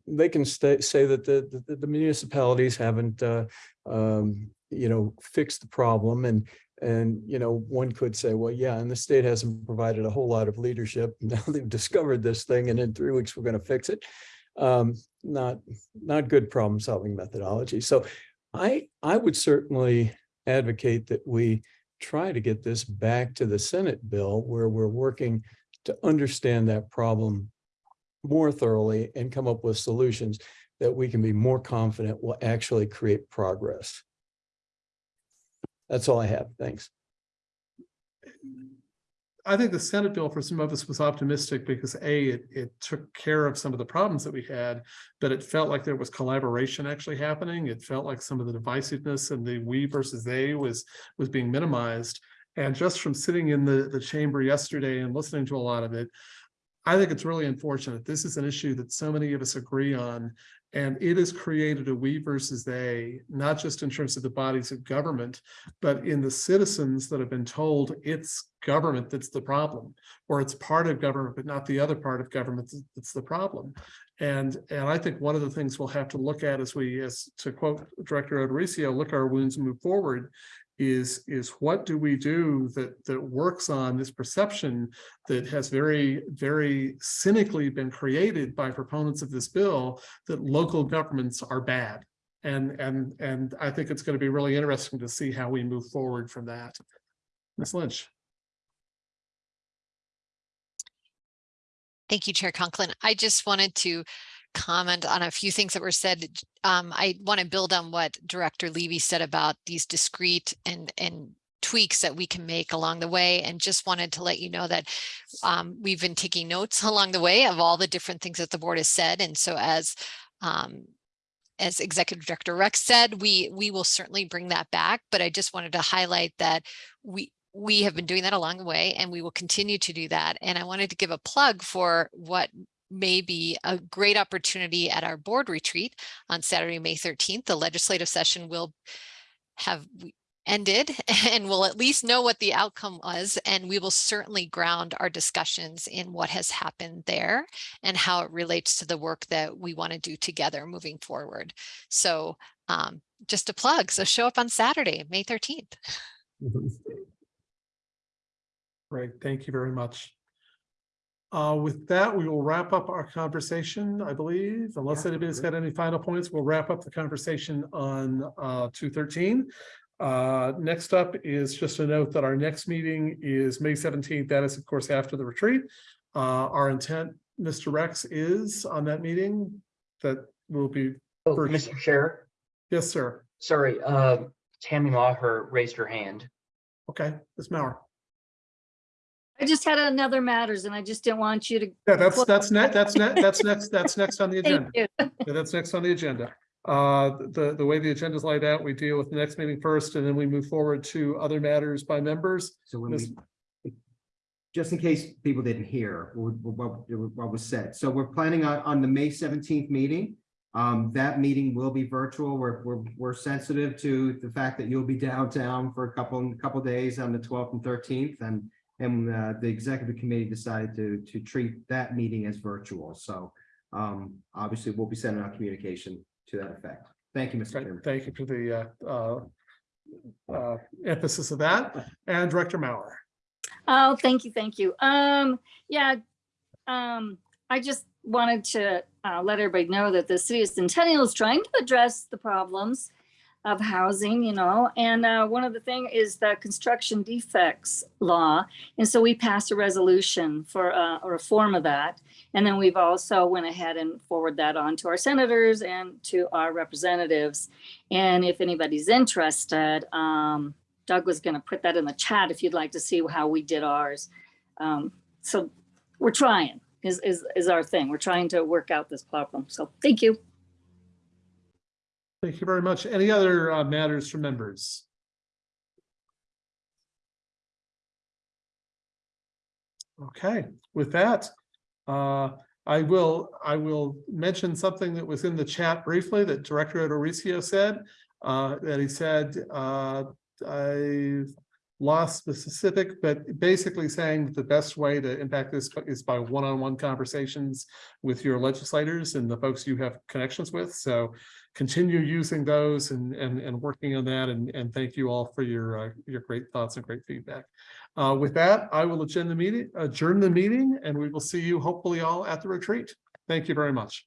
They can stay, say that the, the, the municipalities haven't, uh, um, you know, fixed the problem and, and, you know, one could say, well, yeah, and the state hasn't provided a whole lot of leadership. [laughs] Now they've discovered this thing and in three weeks, we're going to fix it. Um, not, not good problem solving methodology. So I, I would certainly advocate that we try to get this back to the Senate bill where we're working to understand that problem more thoroughly and come up with solutions that we can be more confident will actually create progress. That's all I have. Thanks. I think the Senate bill for some of us was optimistic because A, it, it took care of some of the problems that we had, but it felt like there was collaboration actually happening. It felt like some of the divisiveness and the we versus they was, was being minimized. And just from sitting in the, the chamber yesterday and listening to a lot of it, I think it's really unfortunate. This is an issue that so many of us agree on, and it has created a we versus they, not just in terms of the bodies of government, but in the citizens that have been told it's government that's the problem, or it's part of government, but not the other part of government that's the problem. And, and I think one of the things we'll have to look at as we, as to quote Director O'Dorisio, look our wounds and move forward, is, is what do we do that, that works on this perception that has very, very cynically been created by proponents of this bill that local governments are bad. And, and, and I think it's going to be really interesting to see how we move forward from that. Ms. Lynch. Thank you, Chair Conklin. I just wanted to comment on a few things that were said. Um, I want to build on what Director Levy said about these discrete and, and tweaks that we can make along the way and just wanted to let you know that um, we've been taking notes [laughs] along the way of all the different things that the board has said. And so as um, as Executive Director Rex said, we we will certainly bring that back. But I just wanted to highlight that we we have been doing that along the way and we will continue to do that. And I wanted to give a plug for what may be a great opportunity at our board retreat on Saturday, May 13th. The legislative session will have ended [laughs] and we'll at least know what the outcome was and we will certainly ground our discussions in what has happened there and how it relates to the work that we want to do together moving forward. So um, just a plug. So show up on Saturday, May 13th. [laughs] Great, thank you very much. Uh, with that, we will wrap up our conversation, I believe, unless anybody's got any final points, we'll wrap up the conversation on uh, two thirteen. Uh, next up is just a note that our next meeting is May seventeenth. That is, of course, after the retreat. Uh, our intent, Mr. Rex, is on that meeting that will be. Oh, virtual. Mr. Chair, Yes, sir. sorry, uh, Tammy Maurer raised her hand. Okay, Ms. Maurer. I just had another matters and I just didn't want you to. Yeah, that's, that's next, that's next, that's next, that's next on the agenda. Thank agenda. you. Yeah, that's next on the agenda. Uh, the, the way the agenda is laid out, we deal with the next meeting first, and then we move forward to other matters by members. So when Ms. we, just in case people didn't hear what, what, what was said. So we're planning on, on the May seventeenth meeting. Um, that meeting will be virtual. We're, we're, we're sensitive to the fact that you'll be downtown for a couple, couple days on the twelfth and thirteenth and and uh, the executive committee decided to, to treat that meeting as virtual. So um, obviously we'll be sending out communication to that effect. Thank you, Mr. Right, Chairman. Thank you for the uh, uh, uh, emphasis of that. And Director Maurer. Oh, thank you, thank you. Um, yeah, um, I just wanted to uh, let everybody know that the city of Centennial is trying to address the problems of housing, you know, and uh, one of the thing is the construction defects law. And so we passed a resolution for uh, a reform of that. And then we've also went ahead and forward that on to our senators and to our representatives. And if anybody's interested, um, Doug was going to put that in the chat if you'd like to see how we did ours. Um, so we're trying is, is, is our thing. We're trying to work out this problem. So thank you. Thank you very much. Any other uh, matters from members? Okay, with that, uh, I will, I will mention something that was in the chat briefly that Director O'Dorisio said. Uh, that he said, uh, I lost the specific, but basically saying that the best way to impact this is by one-on-one conversations with your legislators and the folks you have connections with. So continue using those and, and, and working on that. And, and thank you all for your, uh, your great thoughts and great feedback. Uh, with that, I will adjourn the meeting, adjourn the meeting, and we will see you hopefully all at the retreat. Thank you very much.